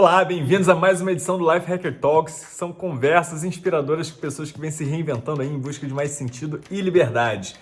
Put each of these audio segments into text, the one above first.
Olá, bem-vindos a mais uma edição do Life Hacker Talks. São conversas inspiradoras com pessoas que vêm se reinventando aí em busca de mais sentido e liberdade.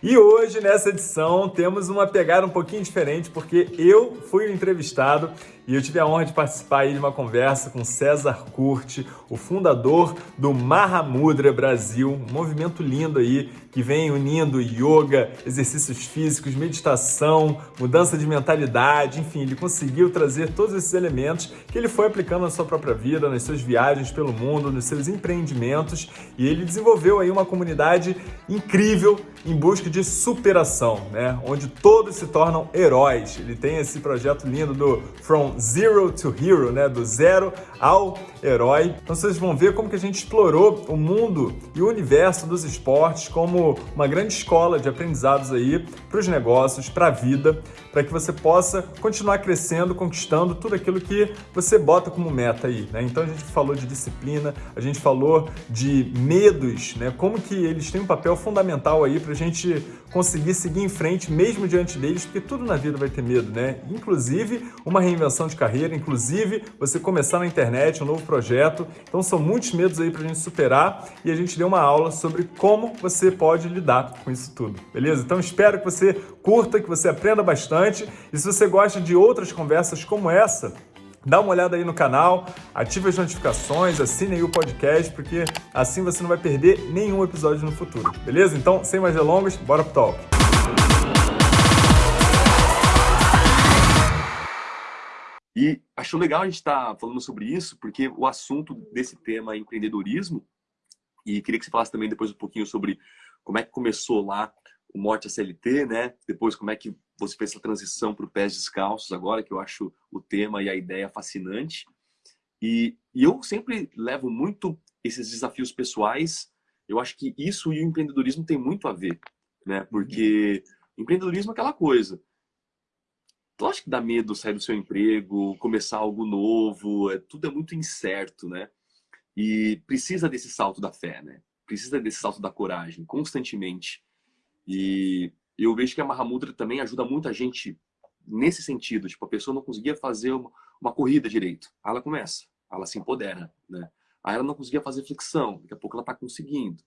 E hoje, nessa edição, temos uma pegada um pouquinho diferente, porque eu fui o entrevistado e eu tive a honra de participar de uma conversa com César Curti, o fundador do Mahamudra Brasil, um movimento lindo aí que vem unindo yoga, exercícios físicos, meditação, mudança de mentalidade, enfim, ele conseguiu trazer todos esses elementos que ele foi aplicando na sua própria vida, nas suas viagens pelo mundo, nos seus empreendimentos e ele desenvolveu aí uma comunidade incrível em busca de superação, né? Onde todos se tornam heróis. Ele tem esse projeto lindo do From Zero to Hero, né? Do zero ao herói. Então vocês vão ver como que a gente explorou o mundo e o universo dos esportes como uma grande escola de aprendizados aí para os negócios, para a vida, para que você possa continuar crescendo, conquistando tudo aquilo que você bota como meta aí, né? Então a gente falou de disciplina, a gente falou de medos, né? Como que eles têm um papel fundamental aí para a gente conseguir seguir em frente mesmo diante deles, porque tudo na vida vai ter medo, né? Inclusive uma reinvenção de carreira, inclusive você começar na internet, um novo projeto. Então são muitos medos aí pra gente superar e a gente deu uma aula sobre como você pode lidar com isso tudo, beleza? Então espero que você curta, que você aprenda bastante e se você gosta de outras conversas como essa, Dá uma olhada aí no canal, ative as notificações, assine aí o podcast, porque assim você não vai perder nenhum episódio no futuro, beleza? Então, sem mais delongas, bora pro talk! E acho legal a gente estar tá falando sobre isso, porque o assunto desse tema é empreendedorismo, e queria que você falasse também depois um pouquinho sobre como é que começou lá o Morte CLT, né? Depois como é que você fez essa transição para o Pés Descalços agora, que eu acho o tema e a ideia fascinante. E, e eu sempre levo muito esses desafios pessoais. Eu acho que isso e o empreendedorismo tem muito a ver, né? Porque empreendedorismo é aquela coisa. Lógico que dá medo sair do seu emprego, começar algo novo, é, tudo é muito incerto, né? E precisa desse salto da fé, né? Precisa desse salto da coragem, constantemente. E eu vejo que a Mahamudra também ajuda muita gente nesse sentido. Tipo, a pessoa não conseguia fazer uma, uma corrida direito. Aí ela começa, ela se empodera, né? Aí ela não conseguia fazer flexão, daqui a pouco ela está conseguindo.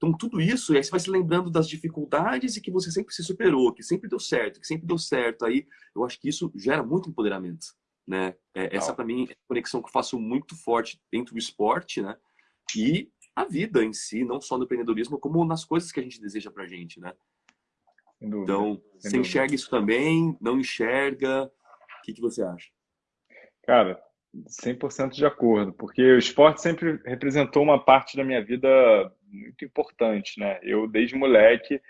Então, tudo isso, e aí você vai se lembrando das dificuldades e que você sempre se superou, que sempre deu certo, que sempre deu certo. Aí, eu acho que isso gera muito empoderamento, né? É, essa, para mim, é a conexão que eu faço muito forte dentro do esporte, né? E a vida em si, não só no empreendedorismo, como nas coisas que a gente deseja pra gente, né? Então, você enxerga isso também? Não enxerga? O que, que você acha? Cara, 100% de acordo, porque o esporte sempre representou uma parte da minha vida muito importante, né? Eu, desde moleque,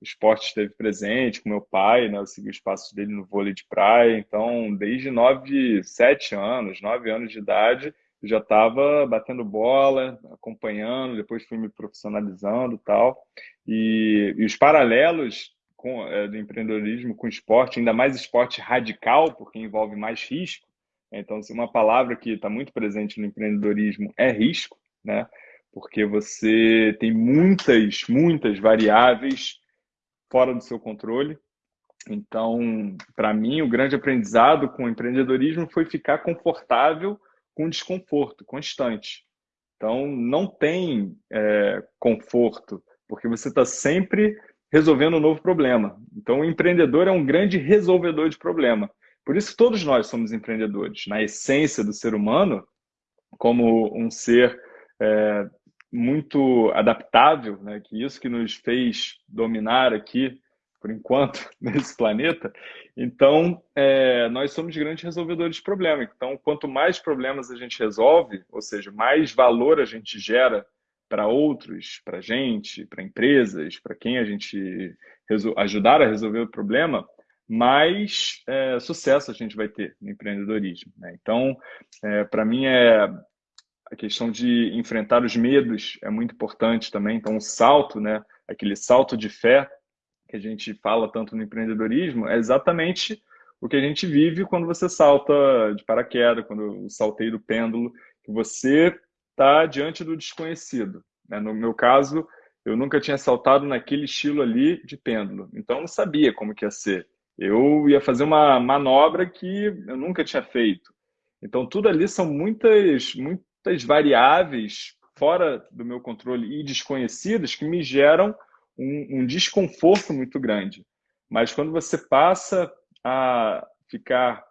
o esporte esteve presente com meu pai, né? Eu segui os passos dele no vôlei de praia, então, desde 9, 7 anos, 9 anos de idade, eu já estava batendo bola, acompanhando, depois fui me profissionalizando tal. E, e os paralelos com, é, do empreendedorismo com esporte, ainda mais esporte radical, porque envolve mais risco, então, se uma palavra que está muito presente no empreendedorismo é risco, né? Porque você tem muitas, muitas variáveis fora do seu controle. Então, para mim, o grande aprendizado com o empreendedorismo foi ficar confortável com desconforto constante. Então, não tem é, conforto, porque você está sempre resolvendo um novo problema. Então, o empreendedor é um grande resolvedor de problema. Por isso, todos nós somos empreendedores. Na essência do ser humano, como um ser é, muito adaptável, né? que isso que nos fez dominar aqui, por enquanto, nesse planeta. Então, é, nós somos grandes resolvedores de problemas. Então, quanto mais problemas a gente resolve, ou seja, mais valor a gente gera para outros, para a gente, para empresas, para quem a gente ajudar a resolver o problema, mais é, sucesso a gente vai ter no empreendedorismo. Né? Então, é, para mim, é a questão de enfrentar os medos é muito importante também. Então, o salto, né, aquele salto de fé que a gente fala tanto no empreendedorismo, é exatamente o que a gente vive quando você salta de paraquedas, quando eu saltei do pêndulo, que você está diante do desconhecido. Né? No meu caso, eu nunca tinha saltado naquele estilo ali de pêndulo, então eu não sabia como que ia ser. Eu ia fazer uma manobra que eu nunca tinha feito. Então, tudo ali são muitas, muitas variáveis fora do meu controle e desconhecidas que me geram um, um desconforto muito grande. Mas quando você passa a ficar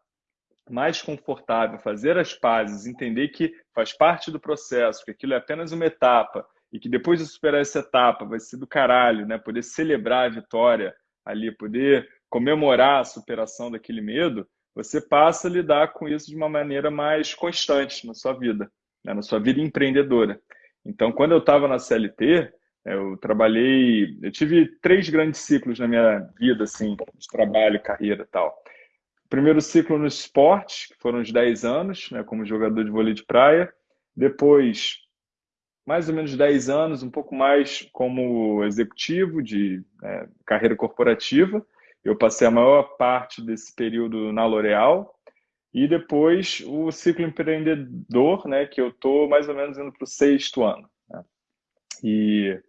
mais confortável, fazer as pazes, entender que faz parte do processo, que aquilo é apenas uma etapa e que depois de superar essa etapa vai ser do caralho, né? Poder celebrar a vitória ali, poder comemorar a superação daquele medo, você passa a lidar com isso de uma maneira mais constante na sua vida, né? na sua vida empreendedora. Então, quando eu estava na CLT, eu trabalhei, eu tive três grandes ciclos na minha vida, assim, de trabalho, carreira e tal. Primeiro ciclo no esporte, que foram os 10 anos, né, como jogador de vôlei de praia. Depois, mais ou menos 10 anos, um pouco mais como executivo de né, carreira corporativa. Eu passei a maior parte desse período na L'Oréal. E depois o ciclo empreendedor, né, que eu estou mais ou menos indo para o sexto ano. Né? E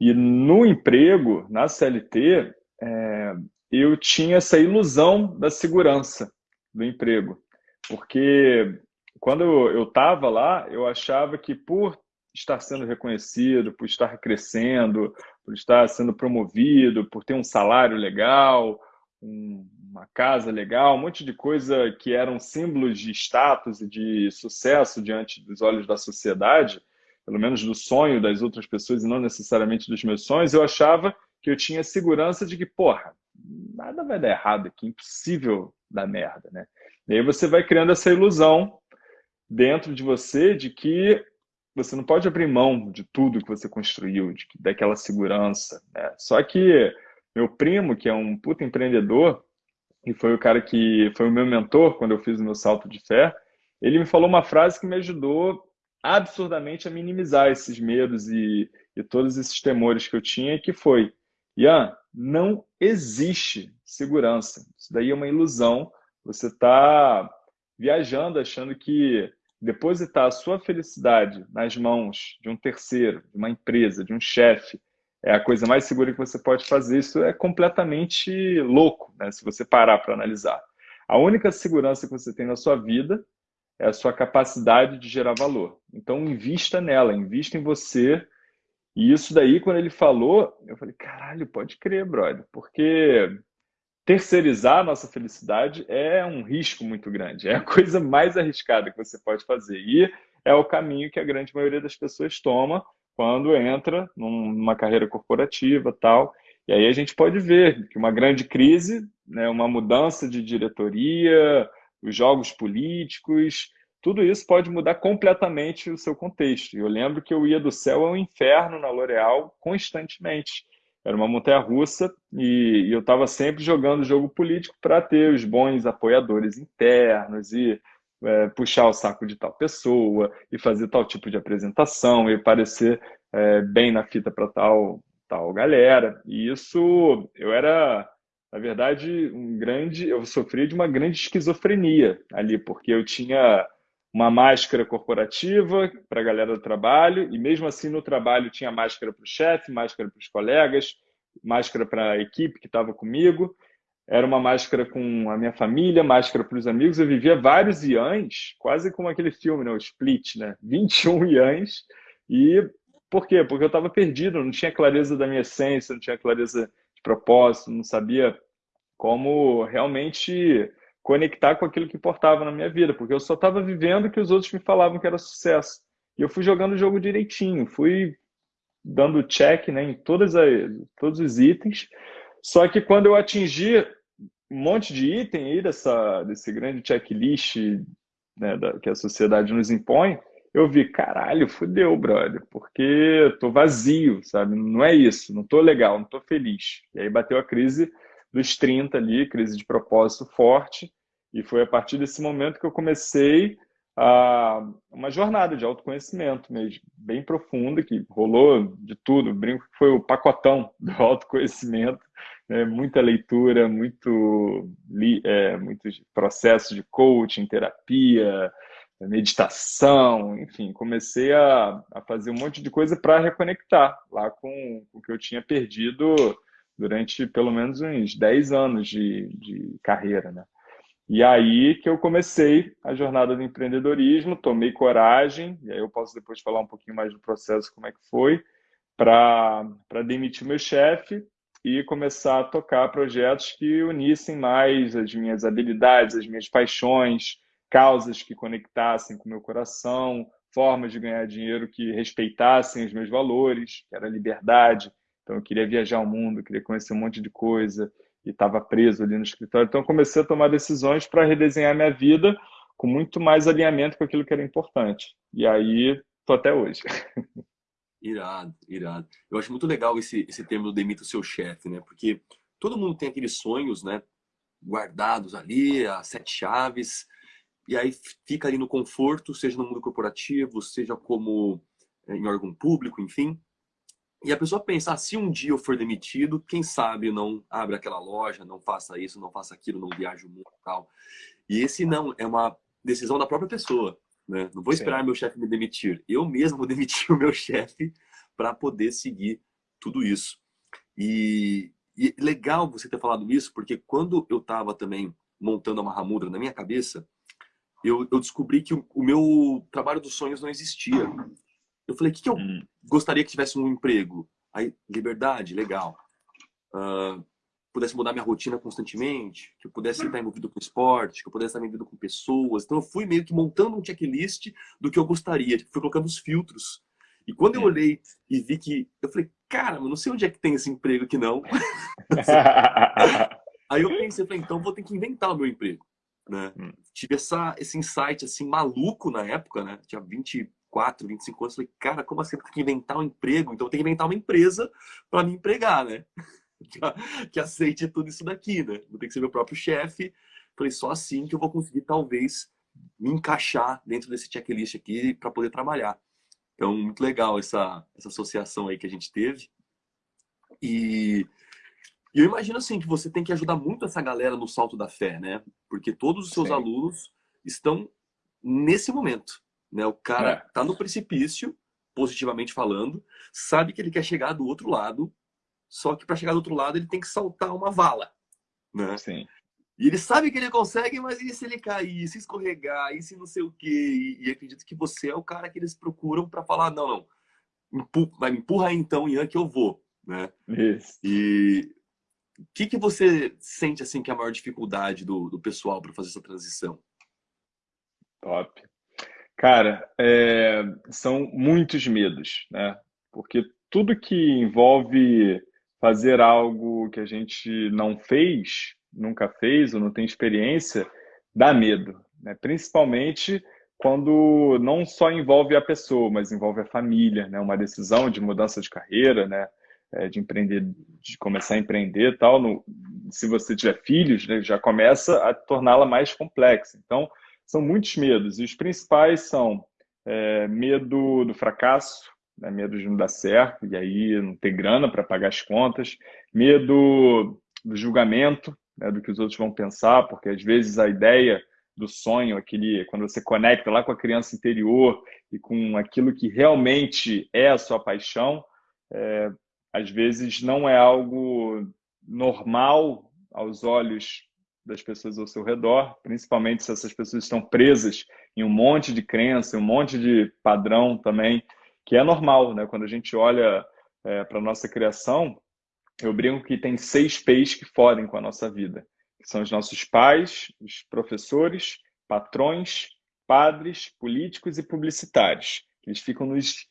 e no emprego, na CLT, é, eu tinha essa ilusão da segurança do emprego. Porque quando eu estava lá, eu achava que por estar sendo reconhecido, por estar crescendo, por estar sendo promovido, por ter um salário legal, um, uma casa legal, um monte de coisa que eram símbolos de status e de sucesso diante dos olhos da sociedade, pelo menos do sonho das outras pessoas e não necessariamente dos meus sonhos, eu achava que eu tinha segurança de que, porra, nada vai dar errado aqui, impossível dar merda, né? E aí você vai criando essa ilusão dentro de você de que você não pode abrir mão de tudo que você construiu, de, daquela segurança. Né? Só que meu primo, que é um puta empreendedor, e foi o cara que foi o meu mentor quando eu fiz o meu salto de fé, ele me falou uma frase que me ajudou absurdamente a minimizar esses medos e, e todos esses temores que eu tinha, que foi, Ian, não existe segurança. Isso daí é uma ilusão. Você está viajando achando que depositar a sua felicidade nas mãos de um terceiro, de uma empresa, de um chefe, é a coisa mais segura que você pode fazer. Isso é completamente louco, né? se você parar para analisar. A única segurança que você tem na sua vida é a sua capacidade de gerar valor. Então, invista nela, invista em você. E isso daí, quando ele falou, eu falei, caralho, pode crer, brother, porque terceirizar a nossa felicidade é um risco muito grande, é a coisa mais arriscada que você pode fazer. E é o caminho que a grande maioria das pessoas toma quando entra numa carreira corporativa tal. E aí a gente pode ver que uma grande crise, né, uma mudança de diretoria, os jogos políticos, tudo isso pode mudar completamente o seu contexto. Eu lembro que eu ia do céu ao inferno na L'Oréal constantemente. Era uma montanha-russa e, e eu estava sempre jogando jogo político para ter os bons apoiadores internos e é, puxar o saco de tal pessoa e fazer tal tipo de apresentação e parecer é, bem na fita para tal, tal galera. E isso eu era na verdade, um grande, eu sofri de uma grande esquizofrenia ali, porque eu tinha uma máscara corporativa para a galera do trabalho, e mesmo assim no trabalho tinha máscara para o chefe, máscara para os colegas, máscara para a equipe que estava comigo, era uma máscara com a minha família, máscara para os amigos. Eu vivia vários iãs, quase como aquele filme, né? o Split, né? 21 iãs. E por quê? Porque eu estava perdido, não tinha clareza da minha essência, não tinha clareza de propósito, não sabia como realmente conectar com aquilo que importava na minha vida, porque eu só estava vivendo o que os outros me falavam que era sucesso. E eu fui jogando o jogo direitinho, fui dando check né, em todas as, todos os itens. Só que quando eu atingi um monte de item aí dessa, desse grande checklist né, da, que a sociedade nos impõe, eu vi, caralho, fudeu, brother, porque tô vazio, sabe? Não é isso, não tô legal, não tô feliz. E aí bateu a crise dos 30 ali, crise de propósito forte, e foi a partir desse momento que eu comecei a, uma jornada de autoconhecimento mesmo, bem profunda, que rolou de tudo, brinco que foi o pacotão do autoconhecimento, né? muita leitura, muito, é, muitos processos de coaching, terapia, meditação, enfim, comecei a, a fazer um monte de coisa para reconectar lá com, com o que eu tinha perdido durante pelo menos uns 10 anos de, de carreira, né? E aí que eu comecei a jornada do empreendedorismo, tomei coragem, e aí eu posso depois falar um pouquinho mais do processo, como é que foi, para demitir meu chefe e começar a tocar projetos que unissem mais as minhas habilidades, as minhas paixões, causas que conectassem com o meu coração, formas de ganhar dinheiro que respeitassem os meus valores, que era liberdade. Então eu queria viajar o mundo, queria conhecer um monte de coisa, e estava preso ali no escritório. Então, comecei a tomar decisões para redesenhar minha vida com muito mais alinhamento com aquilo que era importante. E aí, tô até hoje. Irado, irado. Eu acho muito legal esse, esse termo do demita o seu chefe, né? Porque todo mundo tem aqueles sonhos, né? Guardados ali, as sete chaves, e aí fica ali no conforto, seja no mundo corporativo, seja como eh, em órgão público, enfim. E a pessoa pensa, ah, se um dia eu for demitido, quem sabe não abre aquela loja, não faça isso, não faça aquilo, não viaje o mundo e tal. E esse não, é uma decisão da própria pessoa. Né? Não vou esperar Sim. meu chefe me demitir. Eu mesmo vou demitir o meu chefe para poder seguir tudo isso. E, e, legal você ter falado isso, porque quando eu estava também montando a Mahamudra na minha cabeça, eu, eu descobri que o, o, meu trabalho dos sonhos não existia. Eu falei, o que, que eu hum. gostaria que tivesse um emprego? Aí, liberdade, legal. Uh, pudesse mudar minha rotina constantemente, que eu pudesse estar envolvido com esporte, que eu pudesse estar envolvido com pessoas. Então eu fui meio que montando um checklist do que eu gostaria, fui colocando os filtros. E quando eu olhei e vi que, eu falei, cara, eu não sei onde é que tem esse emprego aqui não. Aí eu pensei, falei, então vou ter que inventar o meu emprego. Né? Hum. Tive essa, esse insight assim maluco na época, né? Tinha 20 24, 25 anos, falei, cara, como assim? Eu tenho que inventar um emprego? Então eu tenho que inventar uma empresa para me empregar, né? Que, aceite tudo isso daqui, né? Vou ter que ser meu próprio chefe. Falei, só assim que eu vou conseguir, talvez, me encaixar dentro desse checklist aqui para poder trabalhar. Então, muito legal essa, essa associação aí que a gente teve. E, e eu imagino assim que você tem que ajudar muito essa galera no salto da fé, né? Porque todos os seus Sim. alunos estão nesse momento. Né? O cara é. tá no precipício, positivamente falando, sabe que ele quer chegar do outro lado, só que para chegar do outro lado ele tem que saltar uma vala. Né? Sim. E ele sabe que ele consegue, mas e se ele cair, se escorregar, e se não sei o quê? E, e acredito que você é o cara que eles procuram para falar, não, não, empurra, vai, me empurra aí então, Ian, que eu vou. Né? Isso. E o que, que você sente assim que é a maior dificuldade do, do pessoal para fazer essa transição? Top. Cara, é, são muitos medos, né? Porque tudo que envolve fazer algo que a gente não fez, nunca fez ou não tem experiência, dá medo, né? Principalmente quando não só envolve a pessoa, mas envolve a família, né? Uma decisão de mudança de carreira, né? É, de empreender, de começar a empreender, tal. No, se você tiver filhos, né? já começa a torná-la mais complexa. Então são muitos medos, e os principais são é, medo do fracasso, né, medo de não dar certo, e aí não ter grana para pagar as contas, medo do julgamento, né, do que os outros vão pensar, porque às vezes a ideia do sonho, aquele quando você conecta lá com a criança interior e com aquilo que realmente é a sua paixão, é, às vezes não é algo normal aos olhos das pessoas ao seu redor, principalmente se essas pessoas estão presas em um monte de crença, um monte de padrão também, que é normal, né? Quando a gente olha é, para a nossa criação, eu brinco que tem seis P's que fodem com a nossa vida, que são os nossos pais, os professores, patrões, padres, políticos e publicitários. Eles ficam nos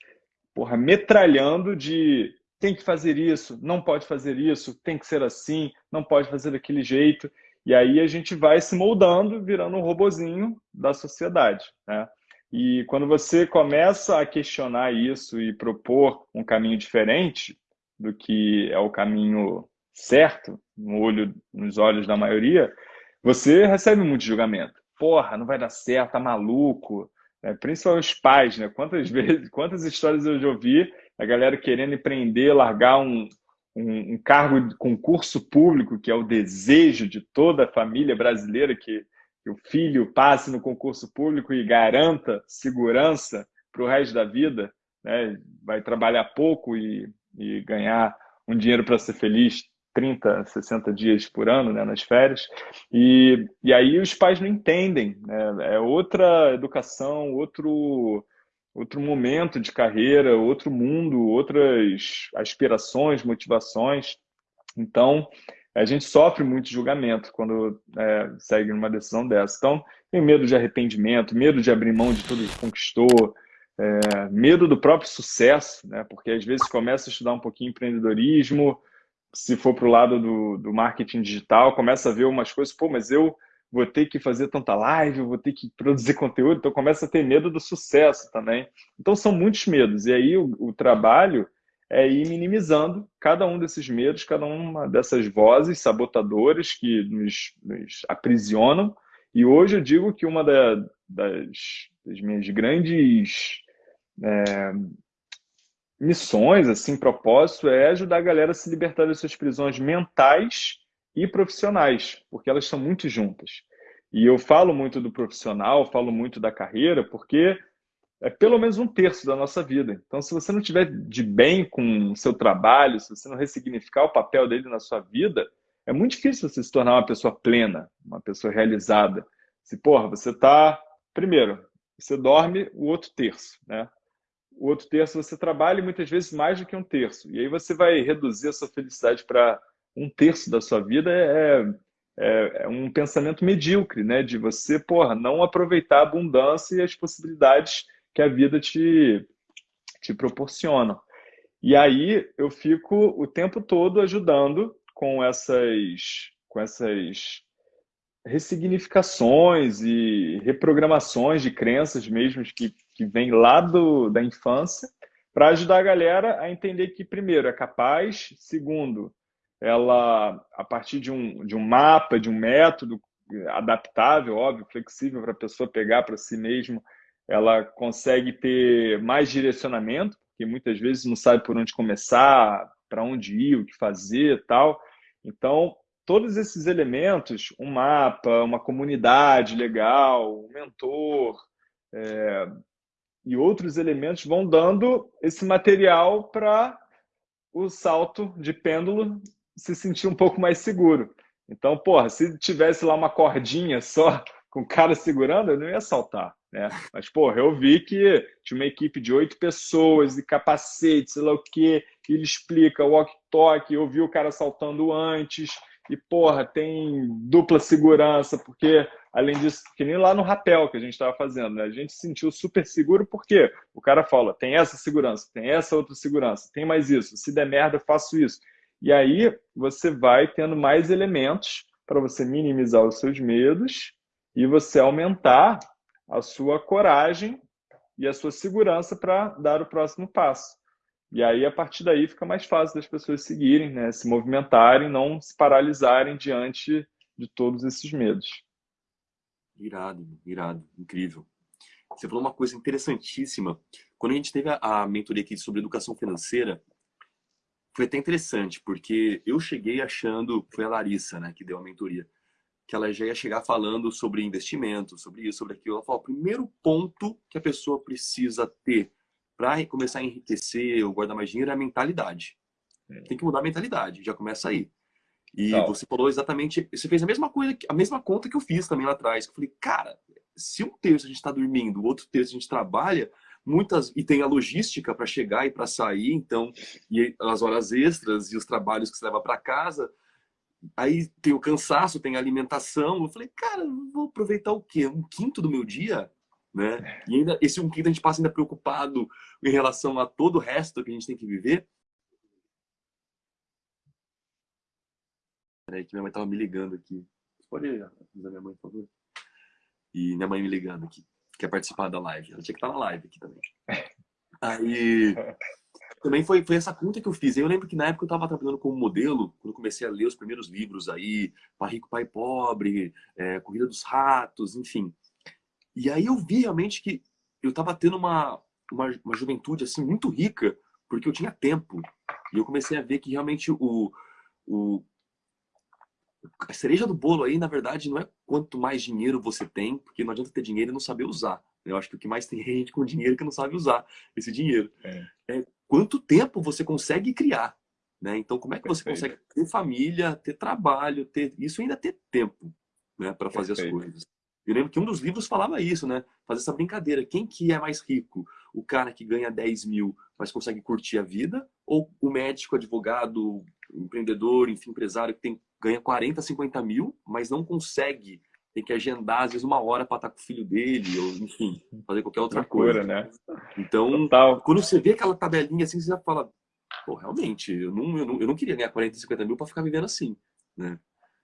porra, metralhando de tem que fazer isso, não pode fazer isso, tem que ser assim, não pode fazer daquele jeito. E aí a gente vai se moldando, virando um robozinho da sociedade. Né? E quando você começa a questionar isso e propor um caminho diferente do que é o caminho certo, no olho, nos olhos da maioria, você recebe muito julgamento. Porra, não vai dar certo, tá maluco. É, principalmente os pais, né? Quantas vezes, quantas histórias eu já ouvi a galera querendo empreender, largar um, um, um, cargo de concurso público, que é o desejo de toda a família brasileira, que, que o filho passe no concurso público e garanta segurança para o resto da vida, né? vai trabalhar pouco e, e ganhar um dinheiro para ser feliz 30, 60 dias por ano, né, nas férias, e, e aí os pais não entendem, né? é outra educação, outro, outro momento de carreira, outro mundo, outras aspirações, motivações, então a gente sofre muito julgamento quando é, segue numa decisão dessa, então tem medo de arrependimento, medo de abrir mão de tudo que conquistou, é, medo do próprio sucesso, né? porque às vezes começa a estudar um pouquinho empreendedorismo, se for para o lado do, do marketing digital, começa a ver umas coisas, pô, mas eu vou ter que fazer tanta live, vou ter que produzir conteúdo, então começa a ter medo do sucesso também. Então são muitos medos, e aí o, o trabalho é ir minimizando cada um desses medos, cada uma dessas vozes sabotadoras que nos, nos aprisionam. E hoje eu digo que uma da, das, das minhas grandes é, missões, assim, propósito, é ajudar a galera a se libertar das suas prisões mentais e profissionais, porque elas são muito juntas. E eu falo muito do profissional, falo muito da carreira, porque é pelo menos um terço da nossa vida. Então, se você não tiver de bem com o seu trabalho, se você não ressignificar o papel dele na sua vida, é muito difícil você se tornar uma pessoa plena, uma pessoa realizada. Se, porra, você está... Primeiro, você dorme o outro terço, né? o outro terço você trabalha e muitas vezes mais do que um terço. E aí você vai reduzir a sua felicidade para um terço da sua vida é, é, é, um pensamento medíocre, né? De você, porra, não aproveitar a abundância e as possibilidades que a vida te, te proporciona. E aí eu fico o tempo todo ajudando com essas, com essas ressignificações e reprogramações de crenças mesmo que, que vêm lá do, da infância, para ajudar a galera a entender que, primeiro, é capaz, segundo, ela, a partir de um, de um mapa, de um método adaptável, óbvio, flexível para a pessoa pegar para si mesmo, ela consegue ter mais direcionamento, porque muitas vezes não sabe por onde começar, para onde ir, o que fazer tal. Então, todos esses elementos, um mapa, uma comunidade legal, um mentor é, e outros elementos vão dando esse material para o salto de pêndulo se sentir um pouco mais seguro. Então, porra, se tivesse lá uma cordinha só com o cara segurando, eu não ia saltar. Né? Mas, porra, eu vi que tinha uma equipe de oito pessoas e capacete, sei lá o quê, que ele explica walk-talk, eu vi o cara saltando antes, e, porra, tem dupla segurança, porque, além disso, que nem lá no rapel que a gente estava fazendo, né? A gente se sentiu super seguro porque o cara fala, tem essa segurança, tem essa outra segurança, tem mais isso, se der merda, eu faço isso. E aí você vai tendo mais elementos para você minimizar os seus medos e você aumentar a sua coragem e a sua segurança para dar o próximo passo. E aí, a partir daí, fica mais fácil das pessoas seguirem, né? se movimentarem, não se paralisarem diante de todos esses medos. Irado, irado, incrível. Você falou uma coisa interessantíssima. Quando a gente teve a mentoria aqui sobre educação financeira, foi até interessante, porque eu cheguei achando, foi a Larissa, né, que deu a mentoria, que ela já ia chegar falando sobre investimento, sobre isso, sobre aquilo. Ela falou, o primeiro ponto que a pessoa precisa ter para começar a enriquecer ou guardar mais dinheiro é a mentalidade. É. Tem que mudar a mentalidade, já começa aí. E você falou exatamente, você fez a mesma coisa, a mesma conta que eu fiz também lá atrás. Eu falei, cara, se um terço a gente está dormindo, o outro terço a gente trabalha, muitas e tem a logística para chegar e para sair, então e as horas extras e os trabalhos que você leva para casa, aí tem o cansaço, tem a alimentação. Eu falei, cara, vou aproveitar o quê? Um quinto do meu dia né? E ainda esse um quinto a gente passa ainda preocupado em relação a todo o resto que a gente tem que viver. Peraí, que minha mãe tava me ligando aqui. Pode avisar minha mãe, por favor? E minha mãe me ligando aqui. Quer participar da live. Ela tinha que estar na live aqui também. Aí... Também foi, foi essa conta que eu fiz. Eu lembro que na época eu estava trabalhando como modelo, quando comecei a ler os primeiros livros aí, Pai Rico, Pai Pobre, é, Corrida dos Ratos, enfim. E aí eu vi realmente que eu estava tendo uma, uma, uma, juventude assim muito rica, porque eu tinha tempo. E eu comecei a ver que realmente o, o, a cereja do bolo aí, na verdade, não é quanto mais dinheiro você tem, porque não adianta ter dinheiro e não saber usar. Eu acho que o que mais tem é gente com dinheiro que não sabe usar esse dinheiro. É. é quanto tempo você consegue criar. Né? Então, como é que você Perfeito. consegue ter família, ter trabalho, ter isso ainda ter tempo né, para fazer Perfeito. as coisas? Eu lembro que um dos livros falava isso, né? Fazer essa brincadeira. Quem que é mais rico? O cara que ganha 10 mil, mas consegue curtir a vida? Ou o médico, advogado, empreendedor, enfim, empresário que tem, ganha 40, 50 mil, mas não consegue tem que agendar, às vezes, uma hora para estar com o filho dele, ou enfim, fazer qualquer outra Loucura, coisa. né? Então, Total. quando você vê aquela tabelinha assim, você já fala, pô, realmente, eu não, eu não, eu não queria ganhar 40, 50 mil para ficar vivendo assim, né?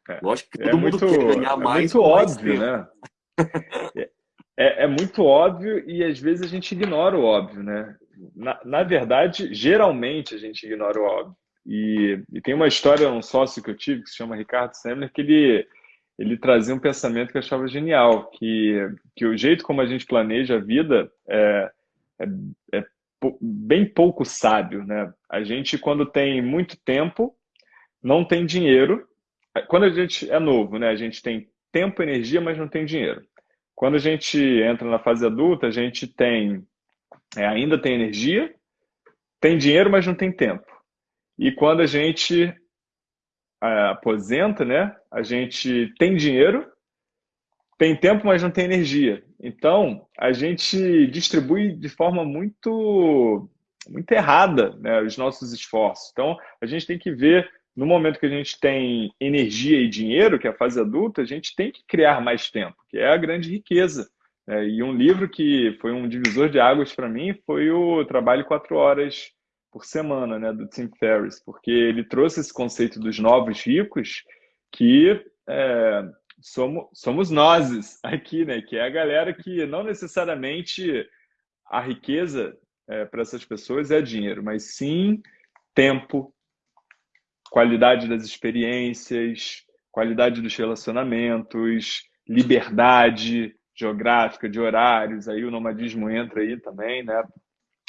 É. Lógico que é todo é mundo muito, quer ganhar é mais. Muito óbvio, né? é, é muito óbvio e às vezes a gente ignora o óbvio, né? Na, na verdade, geralmente a gente ignora o óbvio. E, e, tem uma história, um sócio que eu tive, que se chama Ricardo Semler, que ele, ele trazia um pensamento que eu achava genial, que, que o jeito como a gente planeja a vida é, é, é bem pouco sábio, né? A gente, quando tem muito tempo, não tem dinheiro. Quando a gente é novo, né? A gente tem tempo, energia, mas não tem dinheiro. Quando a gente entra na fase adulta, a gente tem é, ainda tem energia, tem dinheiro, mas não tem tempo. E quando a gente é, aposenta, né, a gente tem dinheiro, tem tempo, mas não tem energia. Então, a gente distribui de forma muito, muito errada né, os nossos esforços. Então, a gente tem que ver no momento que a gente tem energia e dinheiro, que é a fase adulta, a gente tem que criar mais tempo, que é a grande riqueza. É, e um livro que foi um divisor de águas para mim foi o Trabalho Quatro Horas por Semana, né, do Tim Ferriss, porque ele trouxe esse conceito dos novos ricos, que é, somos, somos nós aqui, né, que é a galera que não necessariamente a riqueza é, para essas pessoas é dinheiro, mas sim tempo, qualidade das experiências, qualidade dos relacionamentos, liberdade geográfica, de horários, aí o nomadismo entra aí também, né?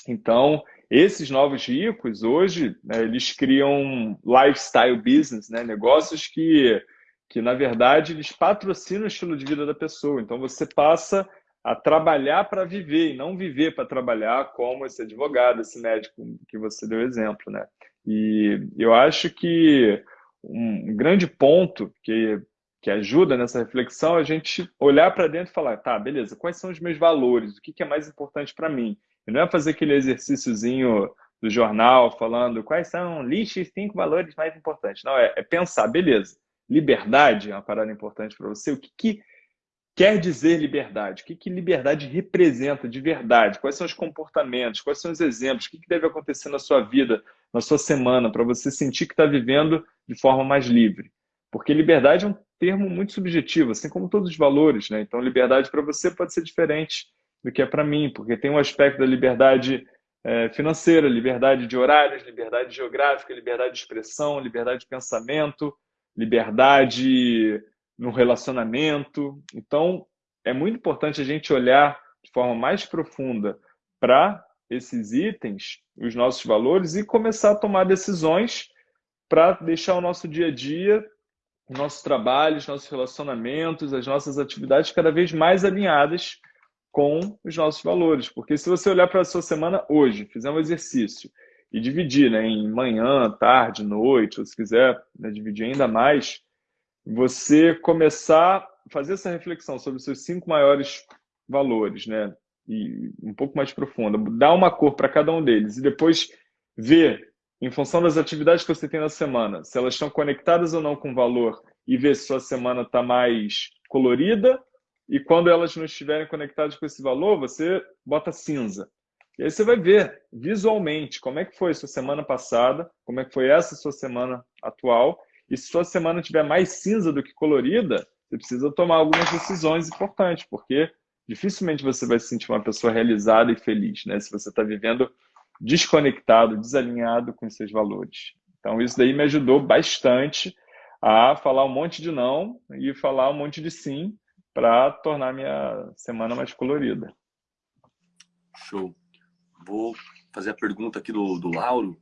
Então, esses novos ricos, hoje, né, eles criam lifestyle business, né? negócios que, que, na verdade, eles patrocinam o estilo de vida da pessoa. Então, você passa a trabalhar para viver e não viver para trabalhar, como esse advogado, esse médico que você deu exemplo, né? E eu acho que um grande ponto que, que ajuda nessa reflexão é a gente olhar para dentro e falar, tá, beleza, quais são os meus valores? O que, que é mais importante para mim? E não é fazer aquele exercíciozinho do jornal falando quais são, os cinco valores mais importantes. Não, é, é pensar, beleza, liberdade é uma parada importante para você, o que, que quer dizer liberdade? O que, que liberdade representa de verdade? Quais são os comportamentos? Quais são os exemplos? O que, que deve acontecer na sua vida, na sua semana, para você sentir que está vivendo de forma mais livre? Porque liberdade é um termo muito subjetivo, assim como todos os valores. Né? Então, liberdade para você pode ser diferente do que é para mim, porque tem um aspecto da liberdade é, financeira, liberdade de horários, liberdade geográfica, liberdade de expressão, liberdade de pensamento, liberdade no relacionamento. Então, é muito importante a gente olhar de forma mais profunda para esses itens, os nossos valores, e começar a tomar decisões para deixar o nosso dia a dia, o nosso trabalho, os nossos relacionamentos, as nossas atividades cada vez mais alinhadas com os nossos valores. Porque se você olhar para a sua semana hoje, fizer um exercício e dividir né, em manhã, tarde, noite, ou se quiser né, dividir ainda mais, você começar a fazer essa reflexão sobre os seus cinco maiores valores, né? E um pouco mais profunda, dar uma cor para cada um deles e depois ver, em função das atividades que você tem na semana, se elas estão conectadas ou não com valor e ver se sua semana está mais colorida e quando elas não estiverem conectadas com esse valor, você bota cinza. E aí você vai ver visualmente como é que foi sua semana passada, como é que foi essa sua semana atual e se sua semana tiver mais cinza do que colorida, você precisa tomar algumas decisões importantes, porque dificilmente você vai se sentir uma pessoa realizada e feliz, né? Se você está vivendo desconectado, desalinhado com seus valores. Então, isso daí me ajudou bastante a falar um monte de não e falar um monte de sim para tornar minha semana mais colorida. Show. Vou fazer a pergunta aqui do, do Lauro.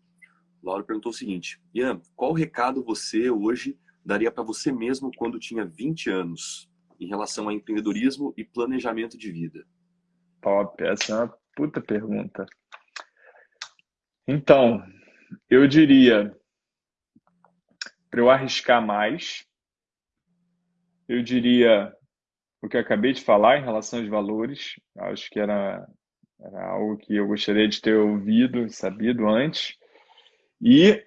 Laura perguntou o seguinte: Ian, qual recado você hoje daria para você mesmo quando tinha 20 anos em relação a empreendedorismo e planejamento de vida? Top, essa é uma puta pergunta. Então, eu diria para eu arriscar mais. Eu diria o que eu acabei de falar em relação aos valores. Acho que era, era algo que eu gostaria de ter ouvido, sabido antes. E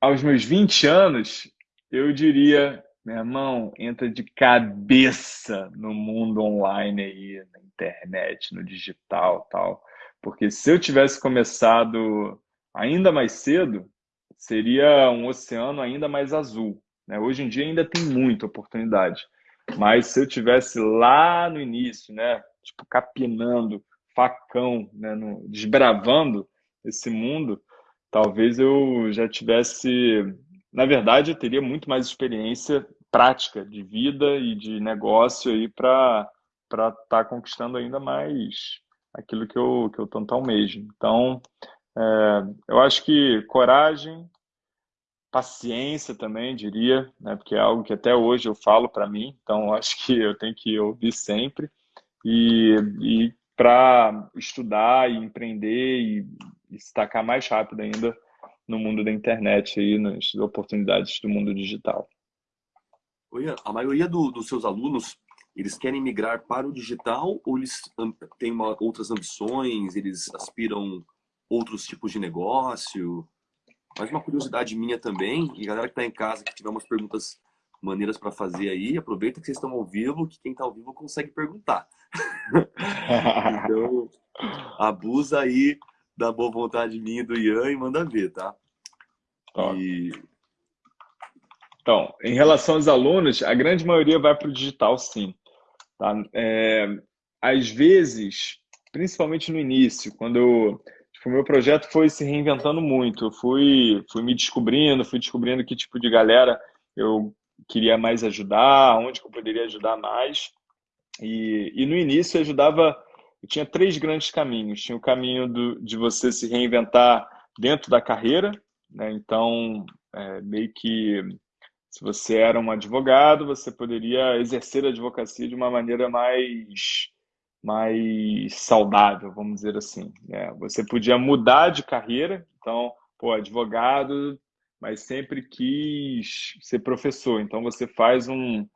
aos meus 20 anos, eu diria, meu irmão, entra de cabeça no mundo online aí, na internet, no digital, tal. Porque se eu tivesse começado ainda mais cedo, seria um oceano ainda mais azul. Né? Hoje em dia ainda tem muita oportunidade. Mas se eu tivesse lá no início, né, tipo capinando, facão, né, no, desbravando esse mundo, talvez eu já tivesse, na verdade, eu teria muito mais experiência prática de vida e de negócio aí para para estar tá conquistando ainda mais aquilo que eu que eu tanto almejo. Então, é, eu acho que coragem, paciência também, diria, né? porque é algo que até hoje eu falo para mim, então acho que eu tenho que ouvir sempre. E, e para estudar e empreender e, se destacar mais rápido ainda no mundo da internet e nas oportunidades do mundo digital. A maioria do, dos seus alunos, eles querem migrar para o digital ou eles têm uma, outras ambições, eles aspiram outros tipos de negócio? Mas uma curiosidade minha também, e galera que está em casa, que tiver umas perguntas maneiras para fazer aí, aproveita que vocês estão ao vivo, que quem está ao vivo consegue perguntar. então, abusa aí da boa vontade minha do Ian e manda ver, tá? E... Então, em relação aos alunos, a grande maioria vai para o digital, sim. Tá? É, às vezes, principalmente no início, quando eu o meu projeto foi se reinventando muito. Eu fui, fui me descobrindo, fui descobrindo que tipo de galera eu queria mais ajudar, onde que eu poderia ajudar mais. E, e no início eu ajudava, eu tinha três grandes caminhos. Tinha o caminho do, de você se reinventar dentro da carreira, né? então é, meio que se você era um advogado, você poderia exercer a advocacia de uma maneira mais mais saudável, vamos dizer assim. Né? Você podia mudar de carreira, então, pô, advogado, mas sempre quis ser professor. Então, você faz um,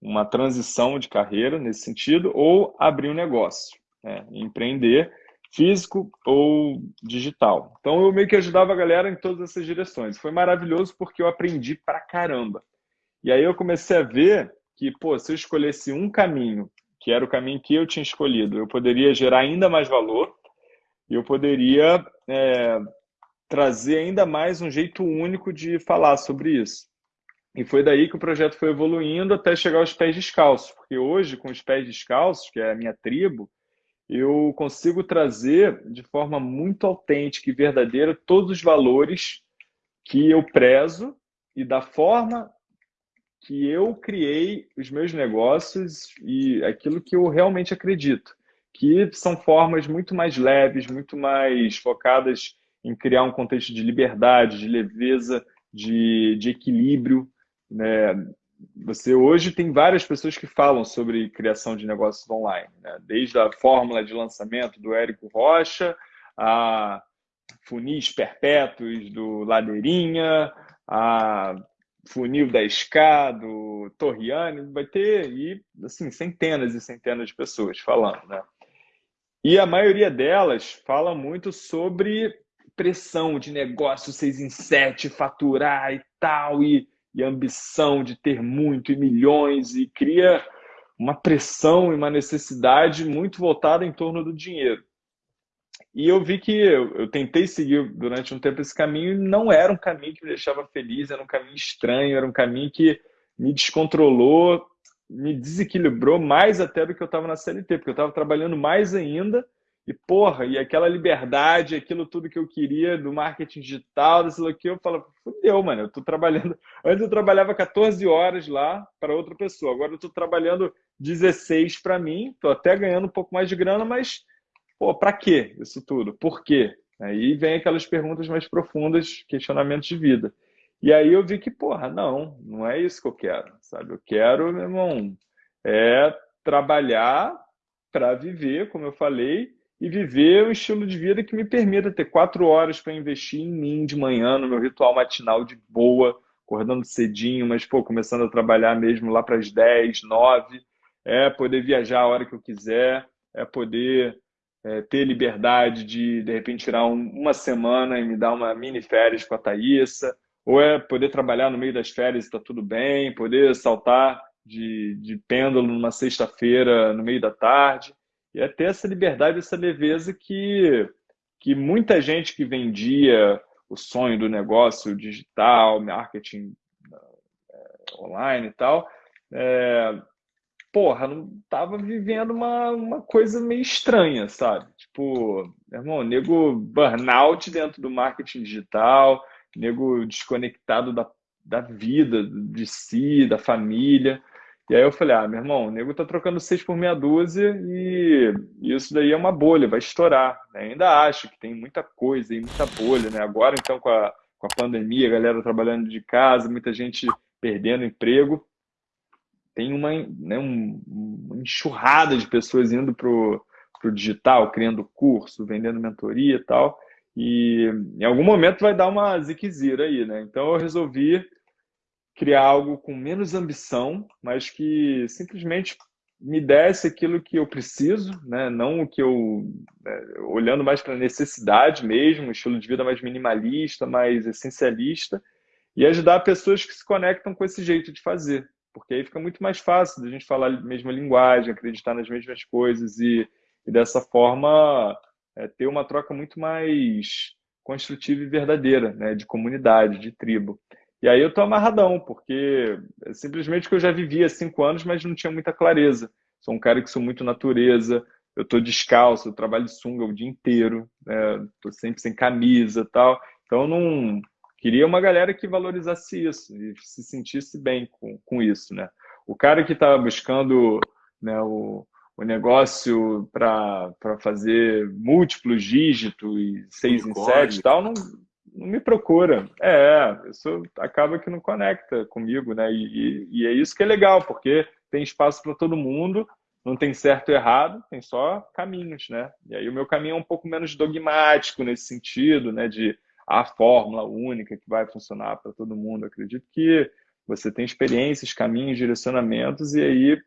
uma transição de carreira nesse sentido, ou abrir um negócio, né? empreender físico ou digital. Então, eu meio que ajudava a galera em todas essas direções. Foi maravilhoso porque eu aprendi pra caramba. E aí eu comecei a ver que, pô, se eu escolhesse um caminho que era o caminho que eu tinha escolhido. Eu poderia gerar ainda mais valor eu poderia é, trazer ainda mais um jeito único de falar sobre isso. E foi daí que o projeto foi evoluindo até chegar aos pés descalços, porque hoje, com os pés descalços, que é a minha tribo, eu consigo trazer de forma muito autêntica e verdadeira todos os valores que eu prezo e da forma que eu criei os meus negócios e aquilo que eu realmente acredito, que são formas muito mais leves, muito mais focadas em criar um contexto de liberdade, de leveza, de, de equilíbrio. Né? Você hoje tem várias pessoas que falam sobre criação de negócios online, né? desde a fórmula de lançamento do Érico Rocha, a funis perpétuos do Ladeirinha, a funil 10K, do Torriani, vai ter e, assim, centenas e centenas de pessoas falando, né? E a maioria delas fala muito sobre pressão de negócio 6 em 7, faturar e tal, e, e ambição de ter muito e milhões, e cria uma pressão e uma necessidade muito voltada em torno do dinheiro. E eu vi que eu, eu, tentei seguir durante um tempo esse caminho e não era um caminho que me deixava feliz, era um caminho estranho, era um caminho que me descontrolou, me desequilibrou mais até do que eu estava na CLT, porque eu estava trabalhando mais ainda e, porra, e aquela liberdade, aquilo tudo que eu queria do marketing digital, desse que eu falo, fudeu, mano, eu tô trabalhando. Antes eu trabalhava 14 horas lá para outra pessoa, agora eu tô trabalhando 16 para mim, tô até ganhando um pouco mais de grana, mas pô, para que isso tudo? Por quê? Aí vem aquelas perguntas mais profundas, questionamentos de vida. E aí eu vi que, porra, não, não é isso que eu quero, sabe? Eu quero, meu irmão, é trabalhar para viver, como eu falei, e viver um estilo de vida que me permita ter quatro horas para investir em mim de manhã, no meu ritual matinal de boa, acordando cedinho, mas, pô, começando a trabalhar mesmo lá para as 10, 9, é poder viajar a hora que eu quiser, é poder é, ter liberdade de, de repente, tirar um, uma semana e me dar uma mini férias com a Thaísa, ou é poder trabalhar no meio das férias e está tudo bem, poder saltar de, de pêndulo numa sexta-feira no meio da tarde, e é ter essa liberdade, essa leveza que, que muita gente que vendia o sonho do negócio digital, marketing é, online e tal, é, porra, não tava vivendo uma, uma coisa meio estranha, sabe? Tipo, irmão, nego burnout dentro do marketing digital, nego desconectado da, da vida, de si, da família. E aí eu falei, ah, meu irmão, o nego tá trocando seis por meia dúzia e isso daí é uma bolha, vai estourar. Né? Ainda acho que tem muita coisa e muita bolha, né? Agora, então, com a, com a pandemia, a galera trabalhando de casa, muita gente perdendo emprego, tem uma, né, um, uma enxurrada de pessoas indo pro, pro digital, criando curso, vendendo mentoria e tal, e em algum momento vai dar uma ziquezira aí, né? Então eu resolvi criar algo com menos ambição, mas que simplesmente me desse aquilo que eu preciso, né? não o que eu. Né? olhando mais para a necessidade mesmo, um estilo de vida mais minimalista, mais essencialista, e ajudar pessoas que se conectam com esse jeito de fazer, porque aí fica muito mais fácil da gente falar a mesma linguagem, acreditar nas mesmas coisas e, e dessa forma é, ter uma troca muito mais construtiva e verdadeira, né? de comunidade, de tribo. E aí eu tô amarradão, porque é simplesmente que eu já vivia cinco anos, mas não tinha muita clareza. Sou um cara que sou muito natureza, eu tô descalço, eu trabalho de sunga o dia inteiro, né? tô sempre sem camisa tal. Então não queria uma galera que valorizasse isso e se sentisse bem com, com isso, né? O cara que estava buscando né, o, o negócio para fazer múltiplos dígitos e seis em sete e tal, não, não me procura. É, isso acaba que não conecta comigo, né? E, e, e é isso que é legal, porque tem espaço para todo mundo, não tem certo e errado, tem só caminhos, né? E aí o meu caminho é um pouco menos dogmático nesse sentido, né? De a fórmula única que vai funcionar para todo mundo. acredito que você tem experiências, caminhos, direcionamentos, e aí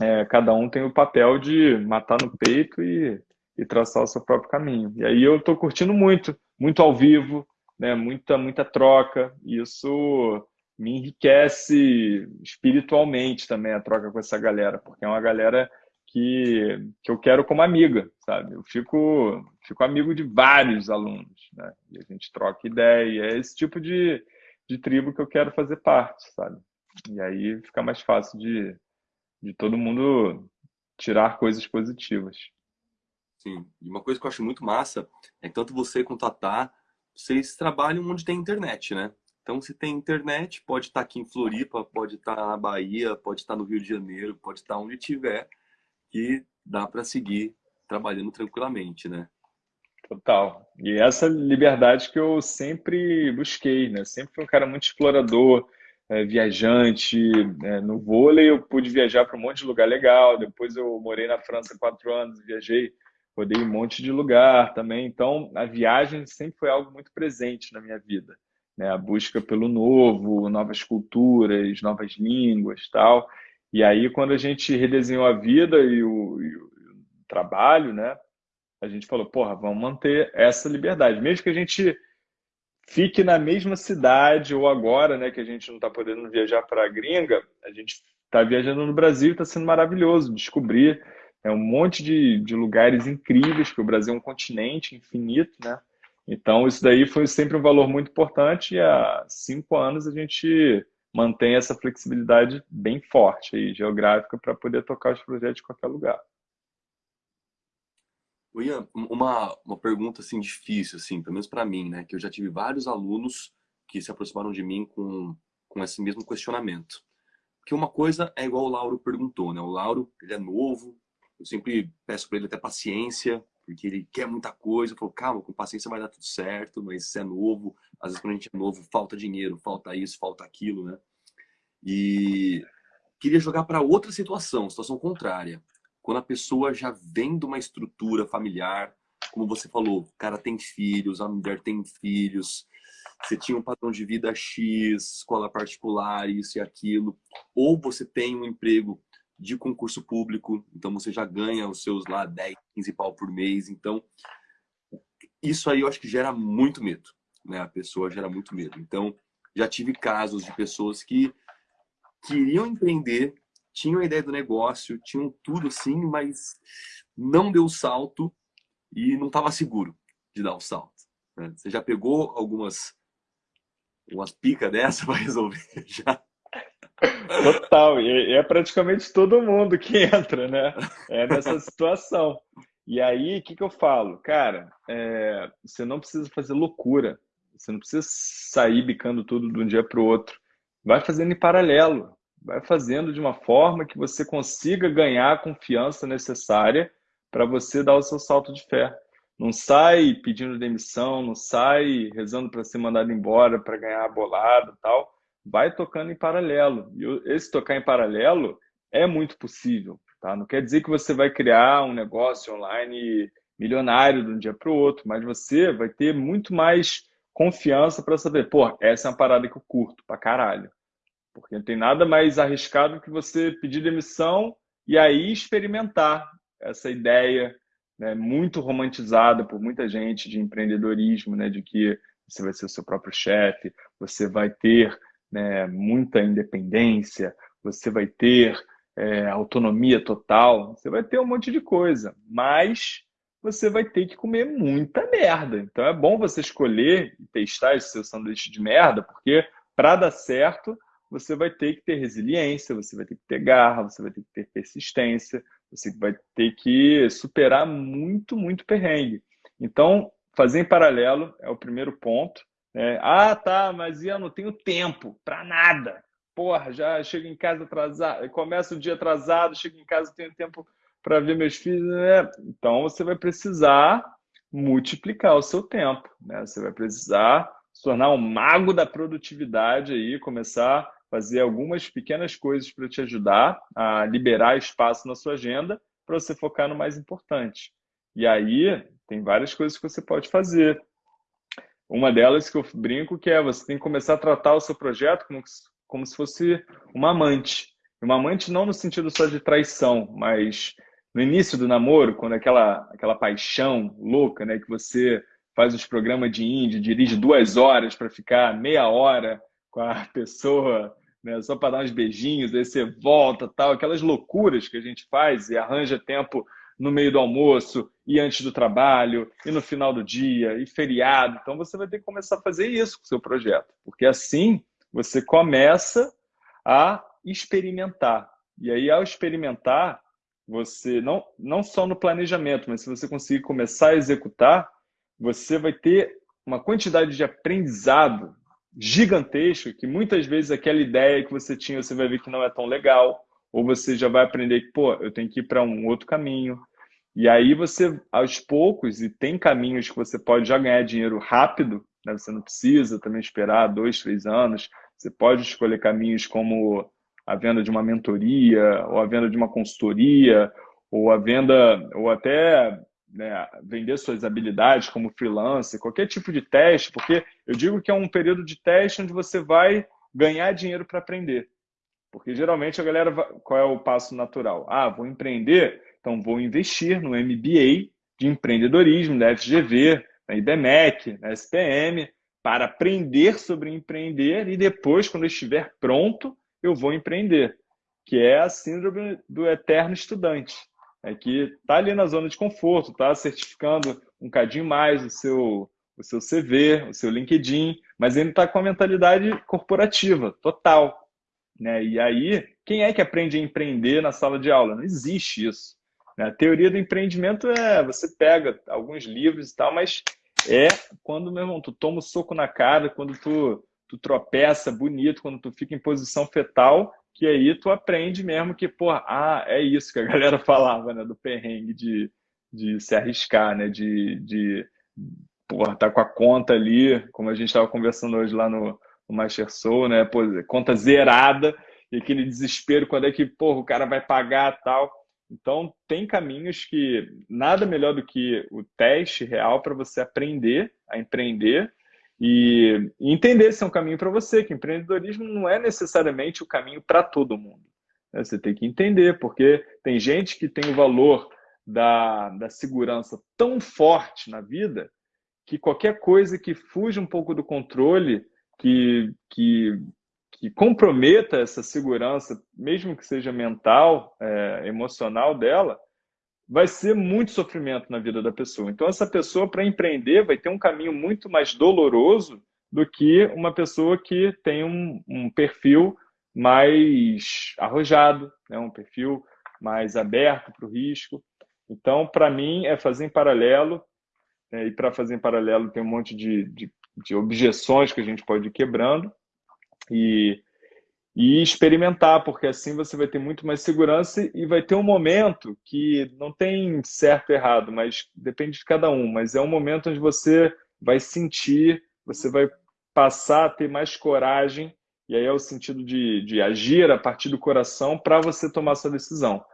é, cada um tem o papel de matar no peito e, e traçar o seu próprio caminho. E aí eu estou curtindo muito muito ao vivo, né? muita, muita troca. E isso me enriquece espiritualmente também a troca com essa galera, porque é uma galera que, que eu quero como amiga, sabe? Eu fico, fico amigo de vários alunos, né? E a gente troca ideia. É esse tipo de, de tribo que eu quero fazer parte, sabe? E aí fica mais fácil de, de todo mundo tirar coisas positivas. Sim. E uma coisa que eu acho muito massa é que tanto você quanto a Tá, vocês trabalham onde tem internet, né? Então, se tem internet, pode estar aqui em Floripa, pode estar na Bahia, pode estar no Rio de Janeiro, pode estar onde tiver, que dá para seguir trabalhando tranquilamente, né? Total. E essa liberdade que eu sempre busquei, né? Sempre fui um cara muito explorador, é, viajante. É, no vôlei eu pude viajar para um monte de lugar legal. Depois eu morei na França quatro anos, viajei rodei um monte de lugar também. Então, a viagem sempre foi algo muito presente na minha vida. Né? A busca pelo novo, novas culturas, novas línguas tal. E aí, quando a gente redesenhou a vida e o, e o trabalho, né? A gente falou, porra, vamos manter essa liberdade. Mesmo que a gente fique na mesma cidade, ou agora, né, que a gente não está podendo viajar para a gringa, a gente está viajando no Brasil, está sendo maravilhoso descobrir é um monte de, de lugares incríveis, que o Brasil é um continente infinito, né? Então, isso daí foi sempre um valor muito importante e há cinco anos a gente mantém essa flexibilidade bem forte aí, geográfica, para poder tocar os projetos em qualquer lugar. Ian, uma, uma pergunta assim difícil, assim, pelo menos para mim, né? Que eu já tive vários alunos que se aproximaram de mim com, com esse mesmo questionamento. Porque uma coisa é igual o Lauro perguntou, né? O Lauro, ele é novo, eu sempre peço para ele até paciência, porque ele quer muita coisa. Eu falo, calma, com paciência vai dar tudo certo, mas se é novo, às vezes quando a gente é novo, falta dinheiro, falta isso, falta aquilo, né? E queria jogar para outra situação, situação contrária. Quando a pessoa já vem de uma estrutura familiar, como você falou, o cara tem filhos, a mulher tem filhos, você tinha um padrão de vida X, escola particular, isso e aquilo, ou você tem um emprego de concurso público, então você já ganha os seus lá 10, 15 pau por mês, então isso aí eu acho que gera muito medo, né? A pessoa gera muito medo. Então, já tive casos de pessoas que queriam empreender, tinham a ideia do negócio, tinham tudo assim, mas não deu o salto e não estava seguro de dar o salto. Né? Você já pegou algumas umas picas dessa para resolver já? Total, e é praticamente todo mundo que entra, né? É nessa situação. E aí, o que, que eu falo? Cara, é, você não precisa fazer loucura. Você não precisa sair bicando tudo de um dia para o outro. Vai fazendo em paralelo. Vai fazendo de uma forma que você consiga ganhar a confiança necessária para você dar o seu salto de fé. Não sai pedindo demissão, não sai rezando para ser mandado embora, para ganhar a bolada tal. Vai tocando em paralelo. E esse tocar em paralelo é muito possível. Tá? Não quer dizer que você vai criar um negócio online milionário de um dia para o outro, mas você vai ter muito mais confiança para saber, pô, essa é uma parada que eu curto pra caralho. Porque não tem nada mais arriscado que você pedir demissão e aí experimentar essa ideia né, muito romantizada por muita gente de empreendedorismo, né, de que você vai ser o seu próprio chefe, você vai ter né, muita independência, você vai ter é, autonomia total, você vai ter um monte de coisa, mas você vai ter que comer muita merda. Então é bom você escolher e testar esse seu sanduíche de merda, porque para dar certo, você vai ter que ter resiliência, você vai ter que ter garra, você vai ter que ter persistência, você vai ter que superar muito, muito perrengue. Então, fazer em paralelo é o primeiro ponto. É, ah, tá, mas eu não tenho tempo para nada porra, já chego em casa atrasado, começo o dia atrasado, chego em casa, tenho tempo para ver meus filhos, né? Então você vai precisar multiplicar o seu tempo, né? Você vai precisar se tornar um mago da produtividade aí, começar a fazer algumas pequenas coisas para te ajudar a liberar espaço na sua agenda para você focar no mais importante. E aí tem várias coisas que você pode fazer. Uma delas que eu brinco que é você tem que começar a tratar o seu projeto como como se fosse uma amante. Uma amante não no sentido só de traição, mas no início do namoro, quando aquela, aquela paixão louca, né, que você faz os programas de índio, dirige duas horas para ficar meia hora com a pessoa, né, só para dar uns beijinhos, aí você volta, tal, aquelas loucuras que a gente faz e arranja tempo no meio do almoço e antes do trabalho e no final do dia e feriado. Então você vai ter que começar a fazer isso com o seu projeto, porque assim você começa a experimentar. E aí, ao experimentar, você não, não só no planejamento, mas se você conseguir começar a executar, você vai ter uma quantidade de aprendizado gigantesco que muitas vezes aquela ideia que você tinha você vai ver que não é tão legal ou você já vai aprender que pô eu tenho que ir para um outro caminho e aí você aos poucos e tem caminhos que você pode já ganhar dinheiro rápido né? você não precisa também esperar dois três anos você pode escolher caminhos como a venda de uma mentoria, ou a venda de uma consultoria, ou a venda, ou até né, vender suas habilidades como freelancer, qualquer tipo de teste, porque eu digo que é um período de teste onde você vai ganhar dinheiro para aprender. Porque geralmente a galera, qual é o passo natural? Ah, vou empreender, então vou investir no MBA de empreendedorismo da FGV, na IBMEC, na SPM, para aprender sobre empreender e depois, quando estiver pronto, eu vou empreender, que é a síndrome do eterno estudante, é que está ali na zona de conforto, está certificando um cadinho mais o seu, o seu CV, o seu LinkedIn, mas ele está com a mentalidade corporativa, total. Né? E aí, quem é que aprende a empreender na sala de aula? Não existe isso. Né? A teoria do empreendimento é você pega alguns livros e tal, mas é quando, meu irmão, tu toma o um soco na cara, quando tu, tu tropeça bonito, quando tu fica em posição fetal, que aí tu aprende mesmo que, pô, ah, é isso que a galera falava, né, do perrengue de, de se arriscar, né, de, de porra, tá com a conta ali, como a gente estava conversando hoje lá no, no Master Soul, né, pô, conta zerada, e aquele desespero quando é que, porra, o cara vai pagar tal. Então, tem caminhos que nada melhor do que o teste real para você aprender a empreender e, e entender se é um caminho para você, que empreendedorismo não é necessariamente o caminho para todo mundo. Né? Você tem que entender, porque tem gente que tem o valor da, da segurança tão forte na vida que qualquer coisa que fuja um pouco do controle, que, que, que comprometa essa segurança, mesmo que seja mental, é, emocional dela, vai ser muito sofrimento na vida da pessoa. Então, essa pessoa, para empreender, vai ter um caminho muito mais doloroso do que uma pessoa que tem um, um perfil mais arrojado, né? um perfil mais aberto para o risco. Então, para mim, é fazer em paralelo, né? e para fazer em paralelo tem um monte de, de, de objeções que a gente pode ir quebrando, e e experimentar, porque assim você vai ter muito mais segurança e vai ter um momento que não tem certo e errado, mas depende de cada um, mas é um momento onde você vai sentir, você vai passar a ter mais coragem, e aí é o sentido de, de agir a partir do coração para você tomar sua decisão.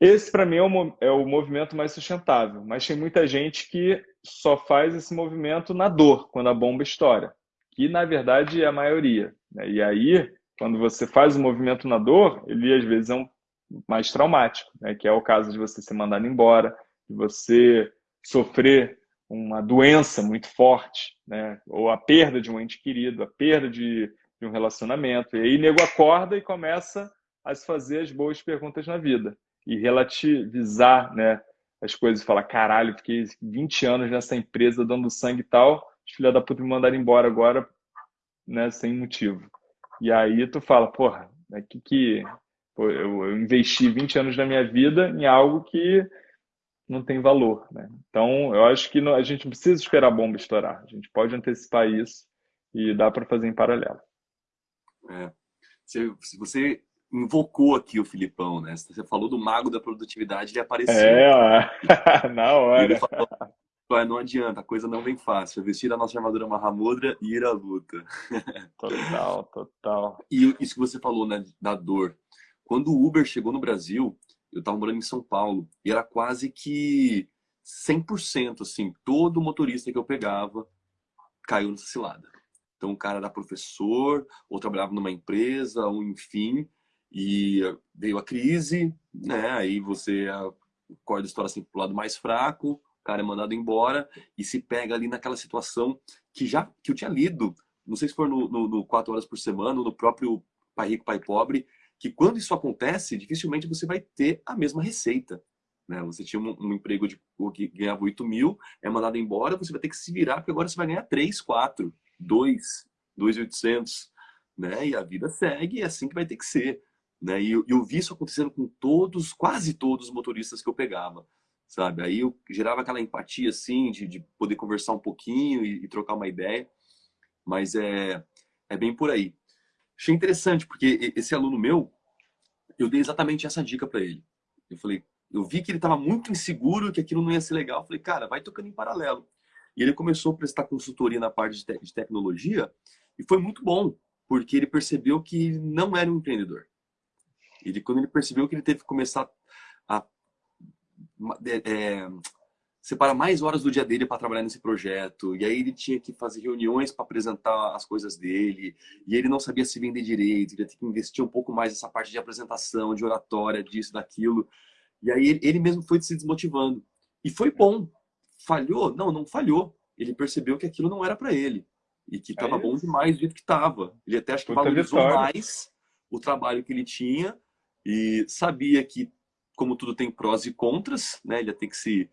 Esse, para mim, é o, é o movimento mais sustentável, mas tem muita gente que só faz esse movimento na dor, quando a bomba estoura, que na verdade é a maioria. Né? E aí quando você faz o movimento na dor, ele às vezes é um mais traumático, né? que é o caso de você ser mandado embora, de você sofrer uma doença muito forte, né? ou a perda de um ente querido, a perda de, de um relacionamento. E aí nego acorda e começa a se fazer as boas perguntas na vida e relativizar né, as coisas. Falar, caralho, fiquei 20 anos nessa empresa dando sangue e tal, os filha da puta me mandaram embora agora né, sem motivo. E aí tu fala, porra, é que, que pô, eu, eu, investi 20 anos da minha vida em algo que não tem valor, né? Então, eu acho que a gente não precisa esperar a bomba estourar. A gente pode antecipar isso e dá para fazer em paralelo. É. Se, se você invocou aqui o Filipão, né? Você falou do mago da produtividade, ele apareceu. É, na hora. Ele falou, não adianta, a coisa não vem fácil. Vestir a nossa armadura Mahamudra e ir à luta. Total, total. E isso que você falou, né, da dor. Quando o Uber chegou no Brasil, eu estava morando em São Paulo, e era quase que 100%, assim, todo motorista que eu pegava caiu nessa cilada. Então o cara era professor, ou trabalhava numa empresa, ou enfim, e veio a crise, né, aí você acorda a história assim pro lado mais fraco, cara é mandado embora e se pega ali naquela situação que já que eu tinha lido, não sei se for no, no, no Quatro Horas por Semana, no próprio Pai Rico, Pai Pobre, que quando isso acontece, dificilmente você vai ter a mesma receita. Né? Você tinha um, um emprego de, que ganhava 8 mil, é mandado embora, você vai ter que se virar, porque agora você vai ganhar 3, 4, 2, 2,800. Né? E a vida segue, é assim que vai ter que ser. Né? E eu, eu vi isso acontecendo com todos, quase todos os motoristas que eu pegava sabe? Aí eu gerava aquela empatia, assim, de, de poder conversar um pouquinho e, e, trocar uma ideia, mas é, é bem por aí. Achei interessante, porque esse aluno meu, eu dei exatamente essa dica para ele. Eu falei, eu vi que ele estava muito inseguro, que aquilo não ia ser legal. Eu falei, cara, vai tocando em paralelo. E ele começou a prestar consultoria na parte de, te de tecnologia e foi muito bom, porque ele percebeu que não era um empreendedor. Ele, quando ele percebeu que ele teve que começar a é, separa mais horas do dia dele para trabalhar nesse projeto. E aí ele tinha que fazer reuniões para apresentar as coisas dele. E ele não sabia se vender direito. Ele ia ter que investir um pouco mais nessa parte de apresentação, de oratória, disso, daquilo. E aí ele mesmo foi se desmotivando. E foi bom. Falhou? Não, não falhou. Ele percebeu que aquilo não era para ele. E que estava é bom demais do jeito que estava. Ele até acho que valorizou vitória. mais o trabalho que ele tinha e sabia que como tudo tem prós e contras, né? Ele ia ter que se,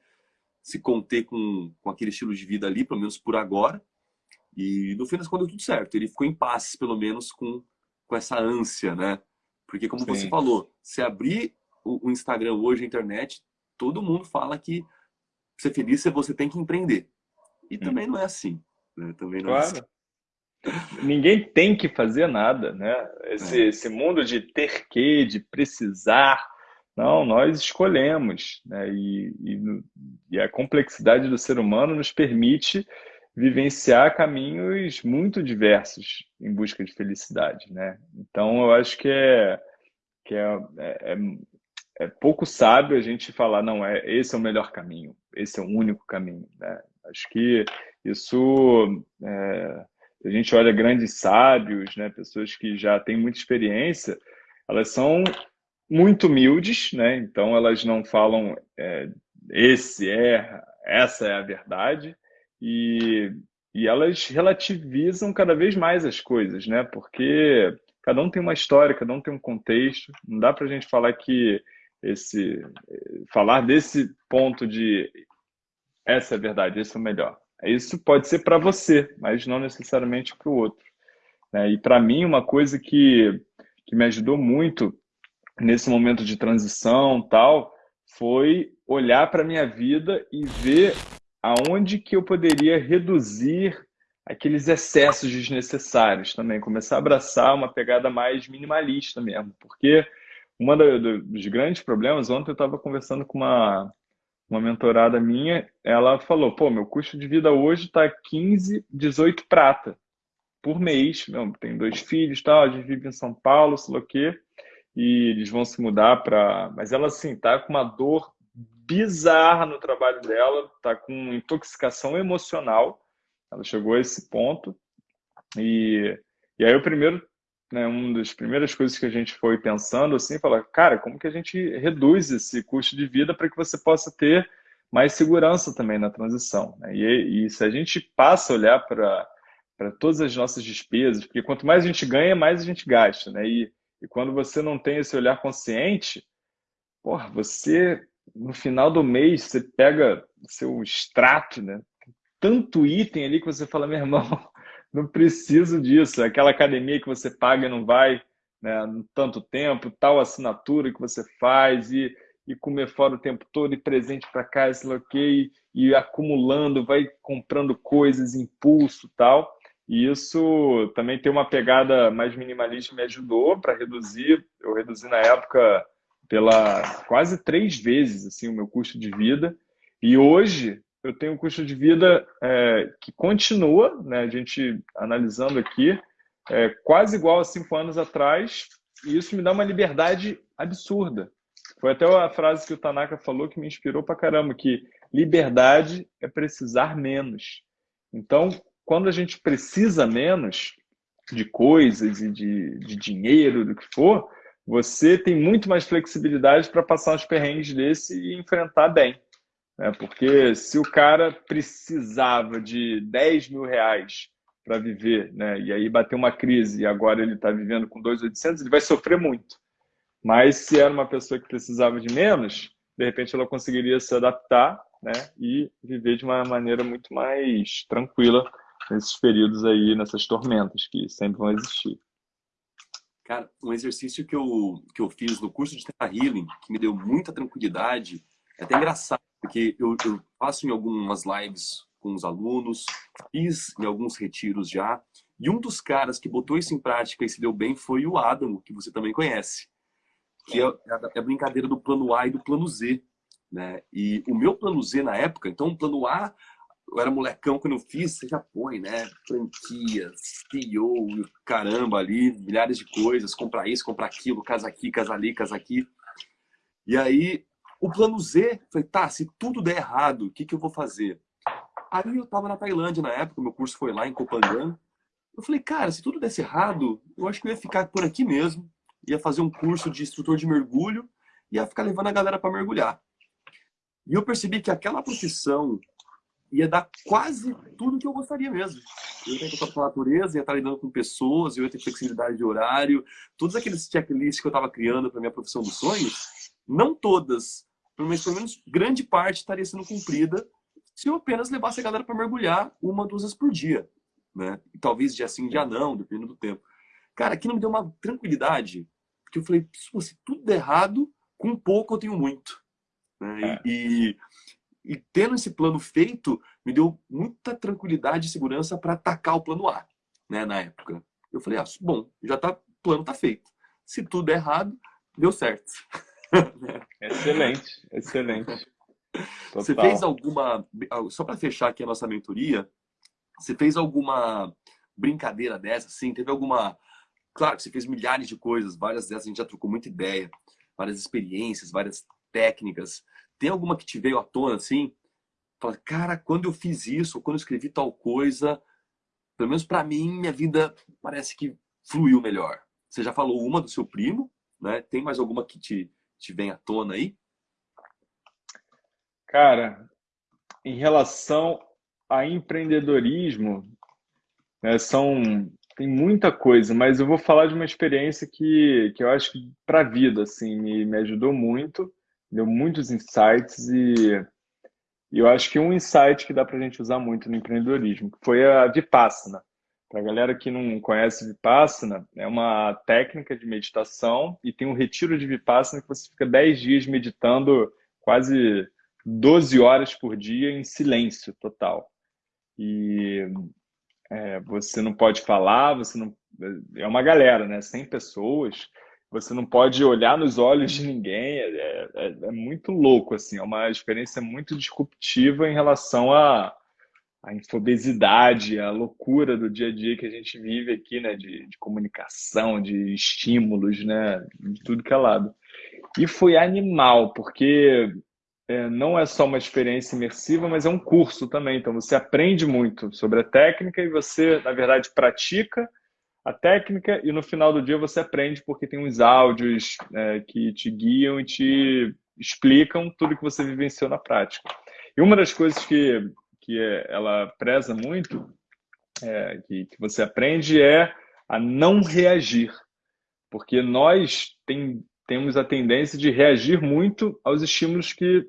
se conter com, com aquele estilo de vida ali, pelo menos por agora. E no fim das contas deu tudo certo. Ele ficou em paz, pelo menos, com, com essa ânsia, né? Porque como Sim. você falou, se abrir o, o, Instagram hoje, a internet, todo mundo fala que ser feliz você tem que empreender. E hum. também não é assim. Né? Também não claro. é assim. Ninguém tem que fazer nada, né? Esse, é. esse mundo de ter que, de precisar, não, nós escolhemos, né? e, e, e, a complexidade do ser humano nos permite vivenciar caminhos muito diversos em busca de felicidade, né? Então, eu acho que é, que é, é, é, é pouco sábio a gente falar, não, é esse é o melhor caminho, esse é o único caminho, né? Acho que Isso, é, a gente olha grandes sábios, né, pessoas que já têm muita experiência, elas são muito humildes, né? Então elas não falam é, esse é, essa é a verdade e, e elas relativizam cada vez mais as coisas, né? Porque cada um tem uma história, cada um tem um contexto. Não dá para a gente falar que esse falar desse ponto de essa é a verdade, esse é o melhor. Isso pode ser para você, mas não necessariamente para o outro. Né? E para mim, uma coisa que, que me ajudou muito nesse momento de transição tal, foi olhar para a minha vida e ver aonde que eu poderia reduzir aqueles excessos desnecessários também, começar a abraçar uma pegada mais minimalista mesmo, porque um dos grandes problemas, ontem eu estava conversando com uma, uma mentorada minha, ela falou, pô, meu custo de vida hoje está 15, 18 prata por mês, meu, tem dois filhos, tal, a gente vive em São Paulo, sei lá o quê, e eles vão se mudar para. Mas ela, assim, tá com uma dor bizarra no trabalho dela, tá com intoxicação emocional. Ela chegou a esse ponto. E, e aí, o primeiro, né, uma das primeiras coisas que a gente foi pensando, assim, falar, cara, como que a gente reduz esse custo de vida para que você possa ter mais segurança também na transição? Né? E, e se a gente passa a olhar para todas as nossas despesas, porque quanto mais a gente ganha, mais a gente gasta, né? E, e quando você não tem esse olhar consciente, porra, você, no final do mês, você pega seu extrato, né? Tanto item ali que você fala, meu irmão, não preciso disso. Aquela academia que você paga e não vai né, tanto tempo, tal assinatura que você faz e, e comer fora o tempo todo e presente para cá, esse ok, e, e acumulando, vai comprando coisas, impulso tal. E isso também tem uma pegada mais minimalista, me ajudou para reduzir. Eu reduzi na época pela quase três vezes assim o meu custo de vida. E hoje eu tenho um custo de vida é, que continua, né? A gente analisando aqui, é, quase igual a cinco anos atrás. E isso me dá uma liberdade absurda. Foi até a frase que o Tanaka falou que me inspirou para caramba, que liberdade é precisar menos. Então, quando a gente precisa menos de coisas e de, de dinheiro, do que for, você tem muito mais flexibilidade para passar uns perrengues desse e enfrentar bem. Né? Porque se o cara precisava de 10 mil reais para viver, né? e aí bateu uma crise e agora ele está vivendo com 2.800, ele vai sofrer muito. Mas se era uma pessoa que precisava de menos, de repente ela conseguiria se adaptar né? e viver de uma maneira muito mais tranquila nesses períodos aí, nessas tormentas que sempre vão existir. Cara, um exercício que eu, que eu fiz no curso de Terra Healing, que me deu muita tranquilidade, é até engraçado, porque eu, eu faço em algumas lives com os alunos, fiz em alguns retiros já, e um dos caras que botou isso em prática e se deu bem foi o Adamo, que você também conhece, que é, é a brincadeira do plano A e do plano Z. Né? E o meu plano Z na época, então o plano A eu era molecão quando eu fiz, você já põe, né? Franquias, CEO, caramba ali, milhares de coisas, comprar isso, comprar aquilo, casa aqui, casa ali, casa aqui. E aí, o plano Z, falei, tá, se tudo der errado, o que, que eu vou fazer? Aí eu tava na Tailândia na época, meu curso foi lá em Kopangan. Eu falei, cara, se tudo desse errado, eu acho que eu ia ficar por aqui mesmo, ia fazer um curso de instrutor de mergulho, ia ficar levando a galera para mergulhar. E eu percebi que aquela profissão ia dar quase tudo que eu gostaria mesmo. Eu ia ter contato com a natureza, ia estar lidando com pessoas, eu ia ter flexibilidade de horário, todos aqueles checklists que eu estava criando para minha profissão dos sonhos, não todas, mas pelo menos grande parte estaria sendo cumprida se eu apenas levasse a galera para mergulhar uma, duas vezes por dia. Né? E talvez dia sim, dia não, dependendo do tempo. Cara, aquilo me deu uma tranquilidade, porque eu falei, se tudo der errado, com pouco eu tenho muito. Né? E, e e tendo esse plano feito, me deu muita tranquilidade e segurança para atacar o plano A, né, na época. Eu falei, ah, bom, já tá, o plano tá feito. Se tudo é errado, deu certo. Excelente, excelente. Total. Você fez alguma, só para fechar aqui a nossa mentoria, você fez alguma brincadeira dessa, assim? Teve alguma, claro que você fez milhares de coisas, várias dessas a gente já trocou muita ideia, várias experiências, várias técnicas. Tem alguma que te veio à tona, assim? fala, cara, quando eu fiz isso, quando eu escrevi tal coisa, pelo menos para mim, minha vida parece que fluiu melhor. Você já falou uma do seu primo, né? Tem mais alguma que te, te vem à tona aí? Cara, em relação a empreendedorismo, né, são tem muita coisa, mas eu vou falar de uma experiência que, que eu acho que para a vida assim me, me ajudou muito, deu muitos insights e, e eu acho que um insight que dá para a gente usar muito no empreendedorismo foi a Vipassana. Para a galera que não conhece Vipassana, é uma técnica de meditação e tem um retiro de Vipassana que você fica 10 dias meditando quase 12 horas por dia em silêncio total. E é, você não pode falar, você não. É uma galera, né? 100 pessoas. Você não pode olhar nos olhos de ninguém. É, é, é muito louco, assim. É uma experiência muito disruptiva em relação à, à infobesidade, à loucura do dia a dia que a gente vive aqui, né? De, de comunicação, de estímulos, né? De tudo que é lado. E foi animal, porque é, não é só uma experiência imersiva, mas é um curso também. Então você aprende muito sobre a técnica e você, na verdade, pratica a técnica e no final do dia você aprende porque tem uns áudios é, que te guiam e te explicam tudo que você vivenciou na prática. E uma das coisas que, que ela preza muito, é, que, que você aprende, é a não reagir. Porque nós tem, temos a tendência de reagir muito aos estímulos que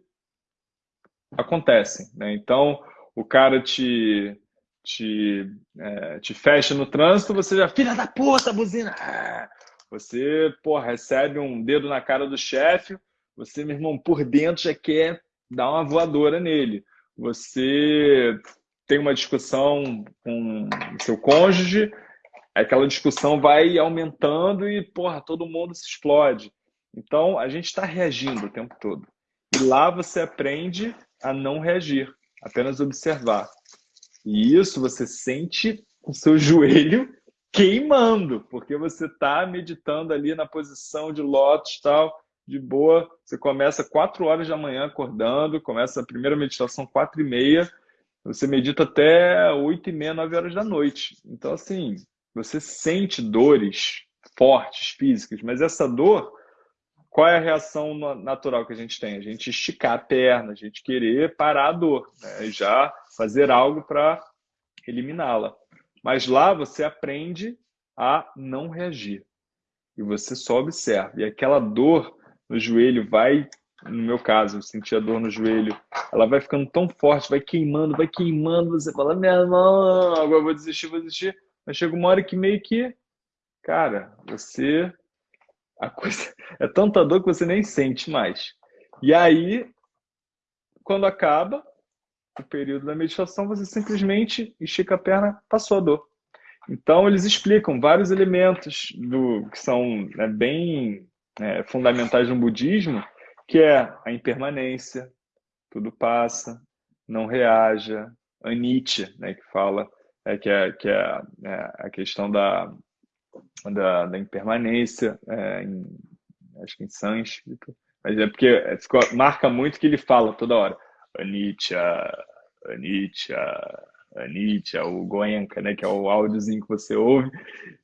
acontecem. Né? Então, o cara te, te, é, te fecha no trânsito, você já, filha da puta, buzina! Você, porra, recebe um dedo na cara do chefe, você, meu irmão, por dentro já quer dar uma voadora nele. Você tem uma discussão com seu cônjuge, aquela discussão vai aumentando e, porra, todo mundo se explode. Então, a gente está reagindo o tempo todo. E lá você aprende a não reagir, apenas observar. E isso você sente o seu joelho queimando, porque você está meditando ali na posição de lótus tal, de boa. Você começa quatro horas da manhã acordando, começa a primeira meditação quatro e meia, você medita até oito e meia, nove horas da noite. Então, assim, você sente dores fortes, físicas, mas essa dor qual é a reação natural que a gente tem? A gente esticar a perna, a gente querer parar a dor, né? já fazer algo para eliminá-la. Mas lá você aprende a não reagir. E você só observa. E aquela dor no joelho vai, no meu caso, eu senti a dor no joelho, ela vai ficando tão forte, vai queimando, vai queimando. Você fala, minha mão, agora vou desistir, vou desistir. Mas chega uma hora que meio que, cara, você a coisa é tanta dor que você nem sente mais. E aí, quando acaba o período da meditação, você simplesmente estica a perna, passou a dor. Então, eles explicam vários elementos do que são né, bem é, fundamentais no budismo, que é a impermanência, tudo passa, não reaja, anicca, né, que fala, é, que é, que é, é a questão da da, da impermanência, é, em, acho que em sânscrito, mas é porque é, ficou, marca muito que ele fala toda hora, Anicca, Anicca, Anicca, o Goenka, né, que é o áudiozinho que você ouve,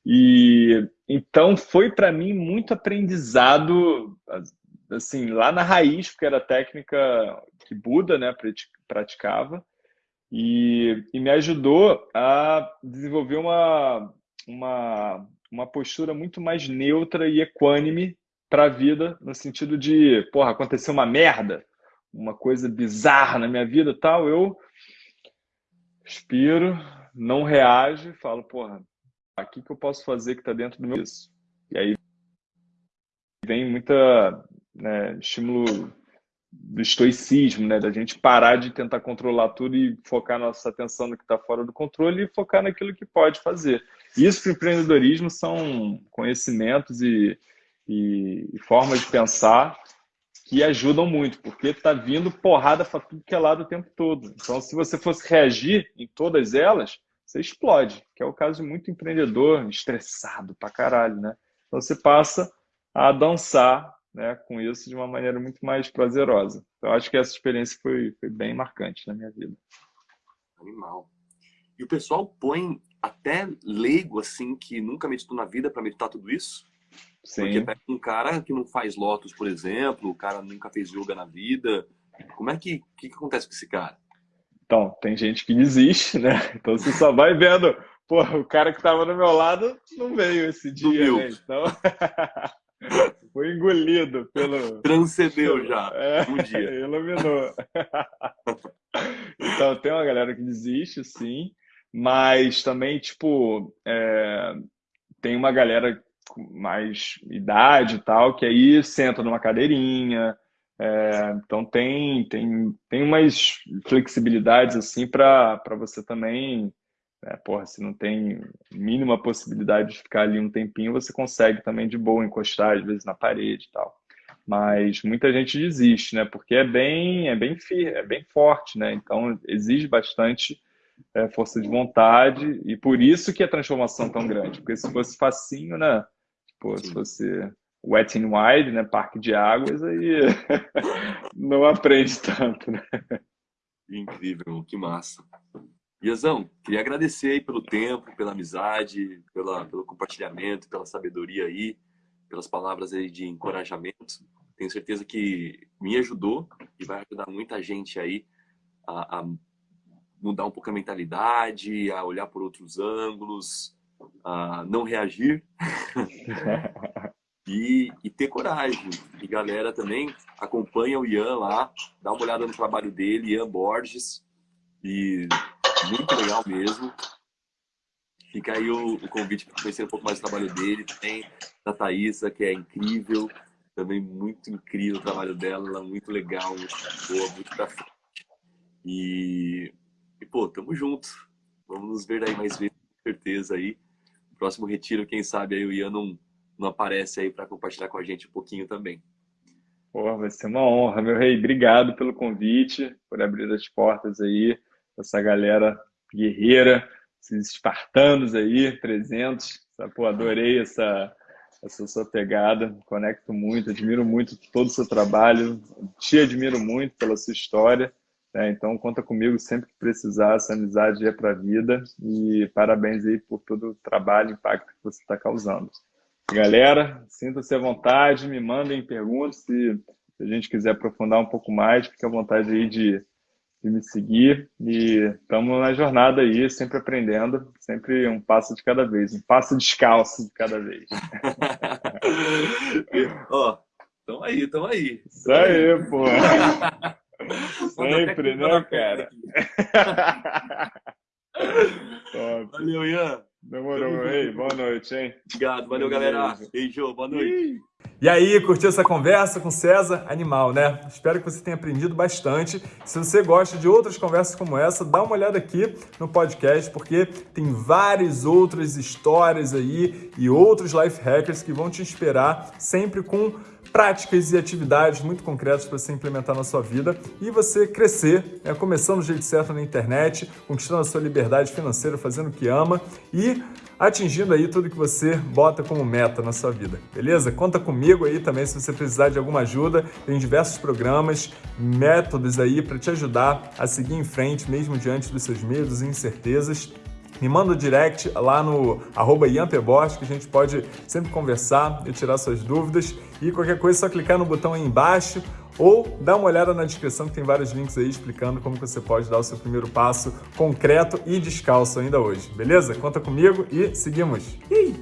e então foi para mim muito aprendizado, assim, lá na raiz, porque era a técnica que Buda, né, praticava, e, e me ajudou a desenvolver uma, uma uma postura muito mais neutra e equânime para a vida, no sentido de, porra, aconteceu uma merda, uma coisa bizarra na minha vida tal, eu respiro, não reajo, falo, porra, o que, que eu posso fazer que está dentro do meu isso? E aí vem muita né, estímulo do estoicismo, né? Da gente parar de tentar controlar tudo e focar nossa atenção no que está fora do controle e focar naquilo que pode fazer. Isso para o empreendedorismo são conhecimentos e, e, e, formas de pensar que ajudam muito, porque está vindo porrada para tudo que é lado o tempo todo. Então, se você fosse reagir em todas elas, você explode, que é o caso de muito empreendedor estressado para caralho, né? Então, você passa a dançar né, com isso de uma maneira muito mais prazerosa. Então, acho que essa experiência foi, foi bem marcante na minha vida. Animal. E o pessoal põe até leigo, assim, que nunca meditou na vida para meditar tudo isso? Sim. Porque pega um cara que não faz lotos, por exemplo, o cara nunca fez yoga na vida. Como é que, que, que acontece com esse cara? Então, tem gente que desiste, né? Então você só vai vendo, pô, o cara que estava do meu lado não veio esse dia, né? Então, foi engolido pelo... Transcendeu já, é, um dia. Iluminou. então, tem uma galera que desiste, sim, mas também, tipo, é... tem uma galera mais idade e tal, que aí senta numa cadeirinha, é, então tem, tem, tem umas flexibilidades assim para você também, né, porra, se não tem mínima possibilidade de ficar ali um tempinho, você consegue também de boa encostar às vezes na parede e tal. Mas muita gente desiste, né? Porque é bem, é bem é bem forte, né? Então exige bastante é, força de vontade e por isso que a transformação é tão grande. Porque se fosse facinho, né? Tipo, se fosse Wet n Wild, né? Parque de águas, aí não aprende tanto, né? Incrível, que massa. Iazão, queria agradecer aí pelo tempo, pela amizade, pela, pelo compartilhamento, pela sabedoria aí, pelas palavras aí de encorajamento. Tenho certeza que me ajudou e vai ajudar muita gente aí a, a mudar um pouco a mentalidade, a olhar por outros ângulos, a não reagir. e, e, ter coragem. E galera também acompanha o Ian lá, dá uma olhada no trabalho dele, Ian Borges, e muito legal mesmo. Fica aí o, o convite para conhecer um pouco mais o trabalho dele. Tem da Thaisa, que é incrível, também muito incrível o trabalho dela, ela muito legal, muito boa, muito pra frente. E, e pô, tamo junto. Vamos nos ver aí mais vezes, com certeza aí. Próximo retiro, quem sabe aí o Ian não não aparece aí para compartilhar com a gente um pouquinho também. Pô, vai ser uma honra, meu rei. Obrigado pelo convite, por abrir as portas aí, essa galera guerreira, esses espartanos aí, presentes. Pô, adorei essa, essa sua pegada, conecto muito, admiro muito todo o seu trabalho, te admiro muito pela sua história. Né? Então, conta comigo sempre que precisar, essa amizade é para a vida. E parabéns aí por todo o trabalho e impacto que você está causando. Galera, sinta-se à vontade, me mandem perguntas se a gente quiser aprofundar um pouco mais, fique à vontade aí de, de me seguir e estamos na jornada aí, sempre aprendendo, sempre um passo de cada vez, um passo descalço de cada vez. Ó, oh, aí, tamo aí. Isso aí, pô. sempre, né, cara? Valeu, Ian. Demorou, ei, boa noite, hein? Obrigado, valeu, galera. Beijo, boa noite. E aí, curtiu essa conversa com César? Animal, né? Espero que você tenha aprendido bastante. Se você gosta de outras conversas como essa, dá uma olhada aqui no podcast, porque tem várias outras histórias aí e outros life hackers que vão te inspirar sempre com práticas e atividades muito concretas para você implementar na sua vida e você crescer, é, começando do jeito certo na internet, conquistando a sua liberdade financeira, fazendo o que ama e atingindo aí tudo que você bota como meta na sua vida, beleza? Conta comigo aí também se você precisar de alguma ajuda, tem diversos programas, métodos aí para te ajudar a seguir em frente mesmo diante dos seus medos e incertezas me manda um direct lá no arroba que a gente pode sempre conversar e tirar suas dúvidas. E qualquer coisa, é só clicar no botão aí embaixo ou dá uma olhada na descrição que tem vários links aí explicando como você pode dar o seu primeiro passo concreto e descalço ainda hoje, beleza? Conta comigo e seguimos! Ih!